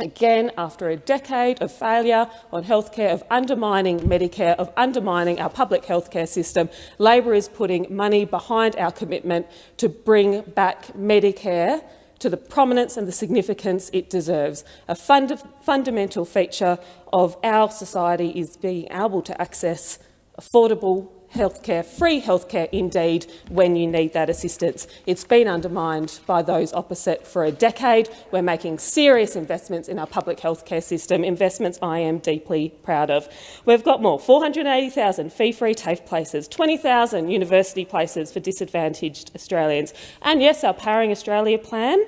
Again, after a decade of failure on healthcare, of undermining Medicare, of undermining our public healthcare system, Labor is putting money behind our commitment to bring back Medicare to the prominence and the significance it deserves. A fund fundamental feature of our society is being able to access affordable healthcare, free healthcare indeed, when you need that assistance. It's been undermined by those opposite for a decade. We're making serious investments in our public healthcare system, investments I am deeply proud of. We've got more, 480,000 fee-free TAFE places, 20,000 university places for disadvantaged Australians. And yes, our Powering Australia plan,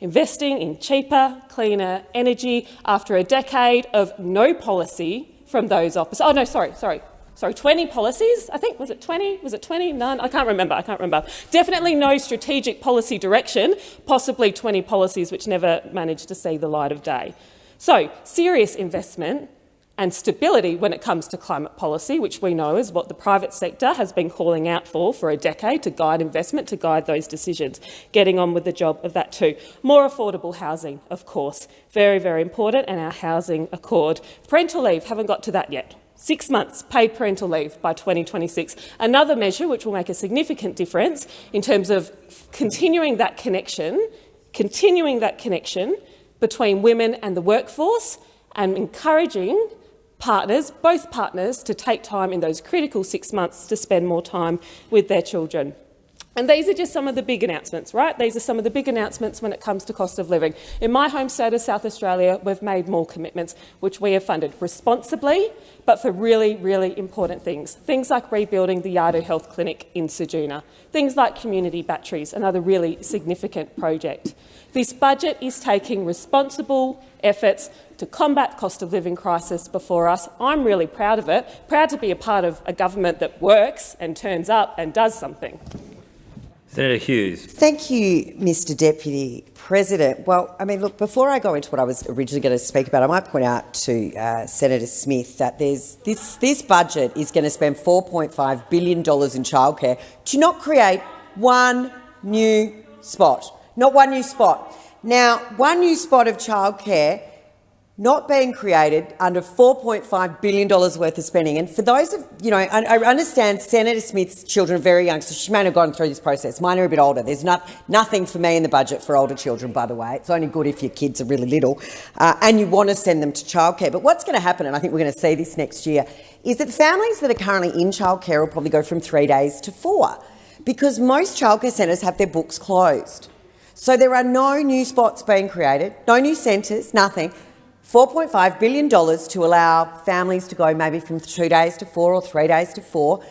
investing in cheaper, cleaner energy after a decade of no policy from those opposite. Oh, no, sorry, sorry, sorry, 20 policies, I think. Was it 20? Was it 20? None? I can't remember. I can't remember. Definitely no strategic policy direction, possibly 20 policies which never managed to see the light of day. So, serious investment and stability when it comes to climate policy, which we know is what the private sector has been calling out for for a decade to guide investment, to guide those decisions. Getting on with the job of that too. More affordable housing, of course. Very, very important, and our housing accord. Parental leave, haven't got to that yet. Six months paid parental leave by 2026. Another measure which will make a significant difference in terms of continuing that connection, continuing that connection between women and the workforce and encouraging partners, both partners, to take time in those critical six months to spend more time with their children. And these are just some of the big announcements, right? These are some of the big announcements when it comes to cost of living. In my home state of South Australia, we've made more commitments, which we have funded responsibly, but for really, really important things. Things like rebuilding the Yadu Health Clinic in Ceduna, things like community batteries, another really significant project. This budget is taking responsible efforts to combat cost of living crisis before us. I'm really proud of it, proud to be a part of a government that works and turns up and does something.
Senator Hughes.
Thank you, Mr Deputy President. Well, I mean, look, before I go into what I was originally going to speak about, I might point out to uh, Senator Smith that there's, this, this budget is going to spend $4.5 billion in childcare to not create one new spot. Not one new spot. Now, one new spot of childcare not being created under $4.5 billion worth of spending. And for those of, you know, I, understand Senator Smith's children are very young, so she may not have gone through this process. Mine are a bit older. There's not, nothing for me in the budget for older children, by the way. It's only good if your kids are really little uh, and you want to send them to childcare. But what's going to happen, and I think we're going to see this next year, is that families that are currently in childcare will probably go from three days to four because most childcare centres have their books closed. So there are no new spots being created, no new centres, nothing. $4.5 billion to allow families to go maybe from two days to four or three days to four.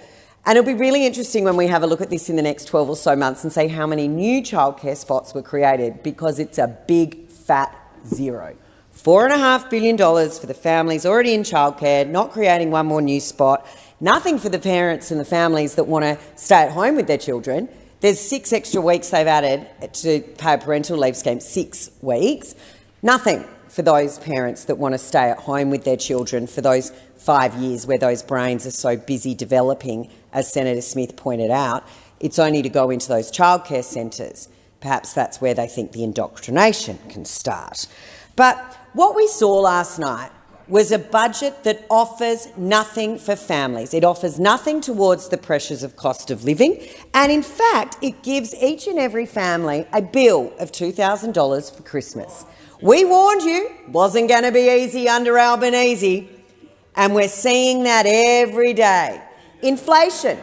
And it'll be really interesting when we have a look at this in the next 12 or so months and see how many new childcare spots were created because it's a big fat zero. $4.5 billion for the families already in childcare, not creating one more new spot, nothing for the parents and the families that want to stay at home with their children. There's six extra weeks they've added to pay a parental leave scheme, six weeks. Nothing for those parents that want to stay at home with their children for those five years where those brains are so busy developing, as Senator Smith pointed out. It's only to go into those childcare centres. Perhaps that's where they think the indoctrination can start. But what we saw last night was a budget that offers nothing for families. It offers nothing towards the pressures of cost of living, and in fact, it gives each and every family a bill of $2,000 for Christmas. We warned you, wasn't going to be easy under Albanese, and we're seeing that every day. Inflation.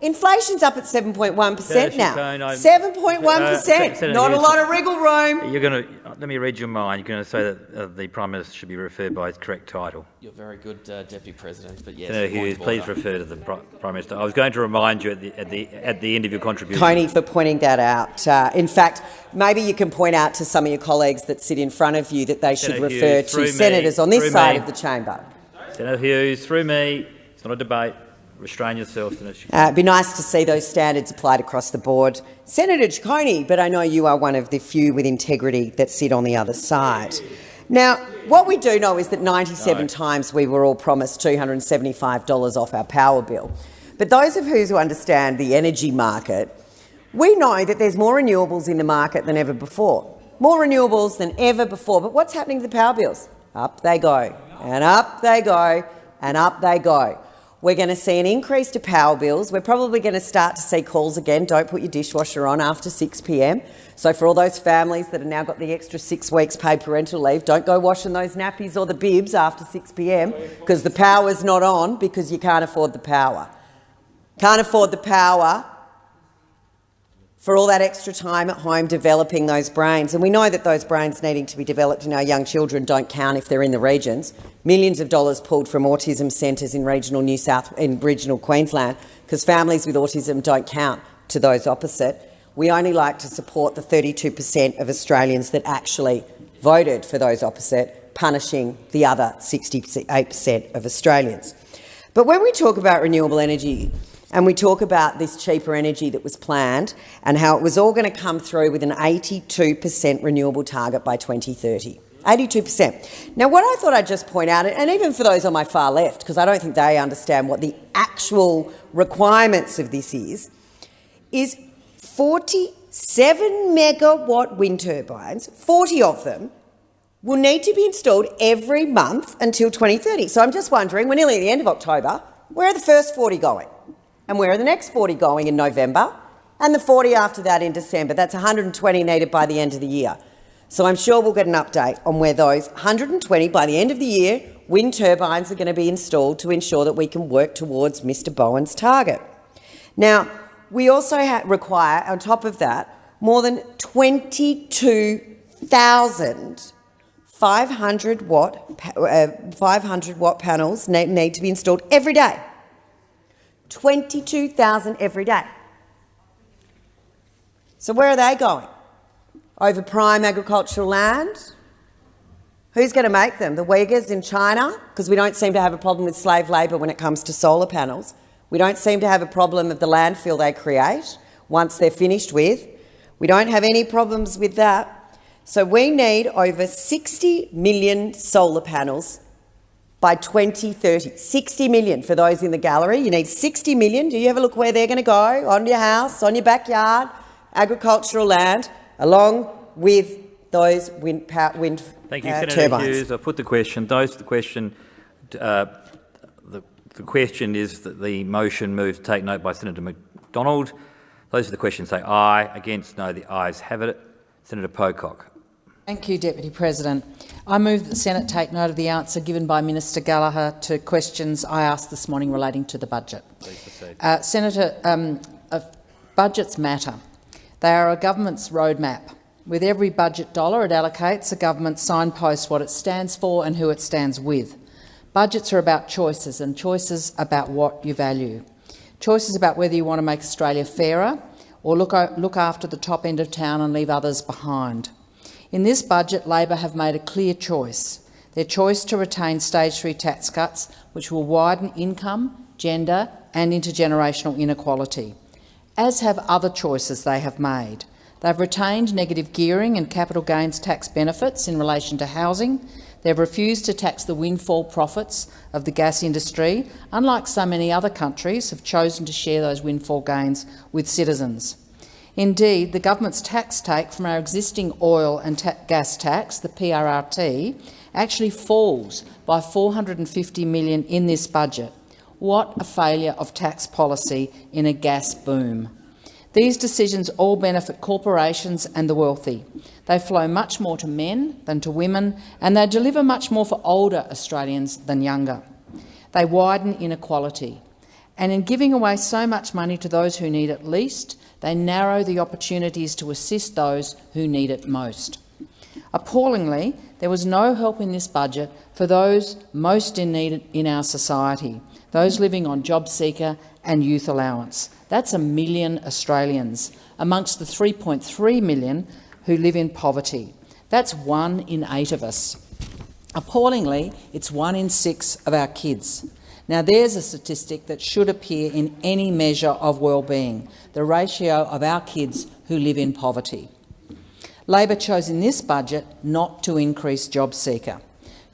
Inflation's up at 7.1 per cent now. 7.1 per cent. Uh, Not a lot of wriggle room.
You're going to let me read your mind. You're going to say that uh, the Prime Minister should be referred by his correct title.
You're very good, uh, Deputy President, but yes.
Senator Hughes, please refer to the Prime Minister. I was going to remind you at the at the at the end of your contribution.
Coney, for pointing that out. Uh, in fact, maybe you can point out to some of your colleagues that sit in front of you that they Senator should refer Hughes, to senators on this side me. of the chamber.
Senator Hughes, through me. It's not a debate. Restrain yourself. Uh,
it'd be nice to see those standards applied across the board. Senator Ciccone, but I know you are one of the few with integrity that sit on the other side. Now, what we do know is that 97 no. times we were all promised $275 off our power bill. But those of us who understand the energy market, we know that there's more renewables in the market than ever before. More renewables than ever before. But what's happening to the power bills? Up they go, and up they go, and up they go. We're going to see an increase to power bills. We're probably going to start to see calls again, don't put your dishwasher on after 6 p.m. So for all those families that have now got the extra six weeks paid parental leave, don't go washing those nappies or the bibs after 6 p.m. because the power's not on because you can't afford the power. Can't afford the power for all that extra time at home developing those brains. And we know that those brains needing to be developed in our young children don't count if they're in the regions. Millions of dollars pulled from autism centres in regional New South in regional Queensland because families with autism don't count to those opposite. We only like to support the 32 per cent of Australians that actually voted for those opposite, punishing the other 68 per cent of Australians. But when we talk about renewable energy, and we talk about this cheaper energy that was planned and how it was all going to come through with an 82 per cent renewable target by 2030. 82%. Now, what I thought I'd just point out, and even for those on my far left, because I don't think they understand what the actual requirements of this is, is 47 megawatt wind turbines, 40 of them, will need to be installed every month until 2030. So I'm just wondering, we're nearly at the end of October, where are the first 40 going? And where are the next 40 going in November? And the 40 after that in December. That's 120 needed by the end of the year. So I'm sure we'll get an update on where those 120 by the end of the year wind turbines are going to be installed to ensure that we can work towards Mr Bowen's target. Now, we also require, on top of that, more than 22,500 watt, uh, 500 watt panels need, need to be installed every day. 22,000 every day. So where are they going? Over prime agricultural land? Who's going to make them? The Uyghurs in China? Because we don't seem to have a problem with slave labour when it comes to solar panels. We don't seem to have a problem of the landfill they create once they're finished with. We don't have any problems with that. So we need over 60 million solar panels by 2030. 60 million for those in the gallery. You need 60 million. Do you have a look where they're going to go? On your house, on your backyard, agricultural land, along with those wind, power, wind
Thank you,
uh,
Senator
turbines.
Hughes. I put the question. Those the question. Uh, the, the question is that the motion moves to take note by Senator McDonald. Those are the questions say aye. Against no. The ayes have it. Senator Pocock.
Thank you, Deputy President. I move that the Senate take note of the answer given by Minister Gallagher to questions I asked this morning relating to the budget. Uh, Senator, um, uh, budgets matter. They are a government's roadmap. With every budget dollar it allocates, a government signposts what it stands for and who it stands with. Budgets are about choices, and choices about what you value. Choices about whether you want to make Australia fairer or look, look after the top end of town and leave others behind. In this budget, Labor have made a clear choice. Their choice to retain stage three tax cuts, which will widen income, gender and intergenerational inequality, as have other choices they have made. They've retained negative gearing and capital gains tax benefits in relation to housing. They've refused to tax the windfall profits of the gas industry, unlike so many other countries have chosen to share those windfall gains with citizens. Indeed, the government's tax take from our existing oil and ta gas tax, the PRRT, actually falls by 450 million in this budget. What a failure of tax policy in a gas boom. These decisions all benefit corporations and the wealthy. They flow much more to men than to women, and they deliver much more for older Australians than younger. They widen inequality. And in giving away so much money to those who need it least, they narrow the opportunities to assist those who need it most. Appallingly, there was no help in this budget for those most in need in our society, those living on JobSeeker and youth allowance. That's a million Australians, amongst the 3.3 million who live in poverty. That's one in eight of us. Appallingly, it's one in six of our kids. Now, there's a statistic that should appear in any measure of well-being, the ratio of our kids who live in poverty. Labor chose in this budget not to increase JobSeeker.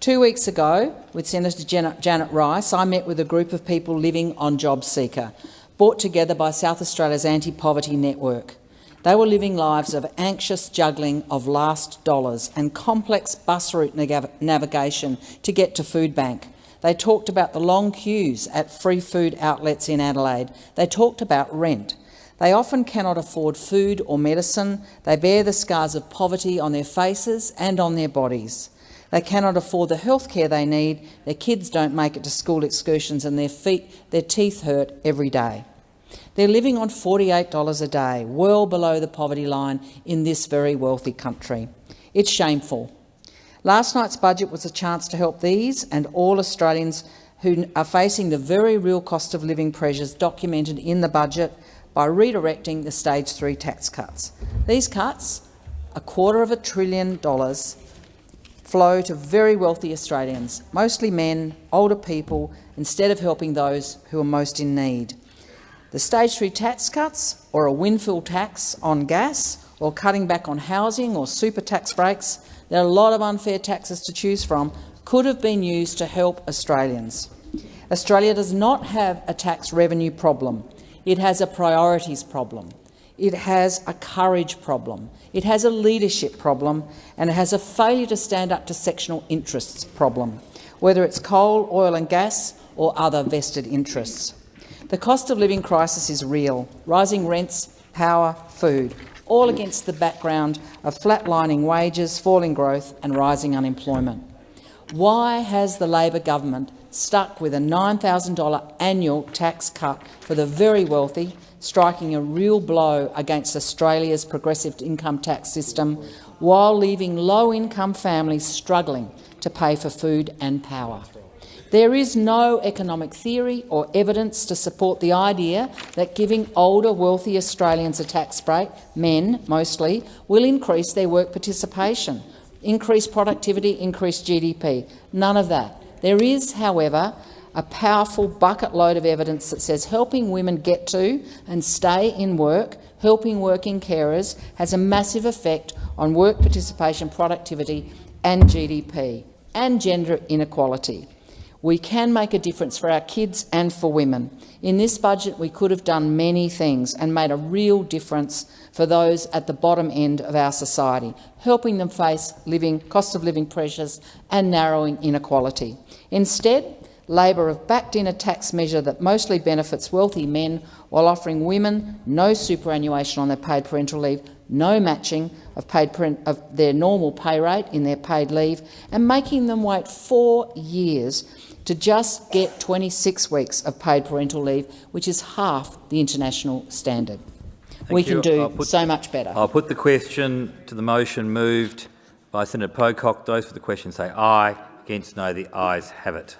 Two weeks ago, with Senator Janet Rice, I met with a group of people living on JobSeeker, brought together by South Australia's Anti-Poverty Network. They were living lives of anxious juggling of last dollars and complex bus route navigation to get to food bank. They talked about the long queues at free food outlets in Adelaide. They talked about rent. They often cannot afford food or medicine. They bear the scars of poverty on their faces and on their bodies. They cannot afford the health care they need. Their kids don't make it to school excursions and their feet, their teeth hurt every day. They're living on $48 a day, well below the poverty line in this very wealthy country. It's shameful. Last night's budget was a chance to help these and all Australians who are facing the very real cost of living pressures documented in the budget by redirecting the stage three tax cuts. These cuts, a quarter of a trillion dollars, flow to very wealthy Australians, mostly men, older people, instead of helping those who are most in need. The stage three tax cuts, or a windfall tax on gas, or cutting back on housing or super tax breaks, there are a lot of unfair taxes to choose from, could have been used to help Australians. Australia does not have a tax revenue problem. It has a priorities problem. It has a courage problem. It has a leadership problem, and it has a failure to stand up to sectional interests problem, whether it's coal, oil and gas or other vested interests. The cost of living crisis is real, rising rents, power, food, all against the background of flatlining wages, falling growth and rising unemployment. Why has the Labor government stuck with a $9,000 annual tax cut for the very wealthy, striking a real blow against Australia's progressive income tax system, while leaving low-income families struggling to pay for food and power? There is no economic theory or evidence to support the idea that giving older, wealthy Australians a tax break, men mostly, will increase their work participation, increase productivity, increase GDP. None of that. There is, however, a powerful bucket load of evidence that says helping women get to and stay in work, helping working carers, has a massive effect on work participation, productivity and GDP, and gender inequality. We can make a difference for our kids and for women. In this budget, we could have done many things and made a real difference for those at the bottom end of our society, helping them face living, cost of living pressures and narrowing inequality. Instead, Labor have backed in a tax measure that mostly benefits wealthy men while offering women no superannuation on their paid parental leave, no matching of, paid of their normal pay rate in their paid leave, and making them wait four years to just get 26 weeks of paid parental leave, which is half the international standard.
Thank
we
you.
can do
put,
so much better.
I'll put the question to the motion moved by Senator Pocock. Those for the question say aye. Against no. The ayes have it.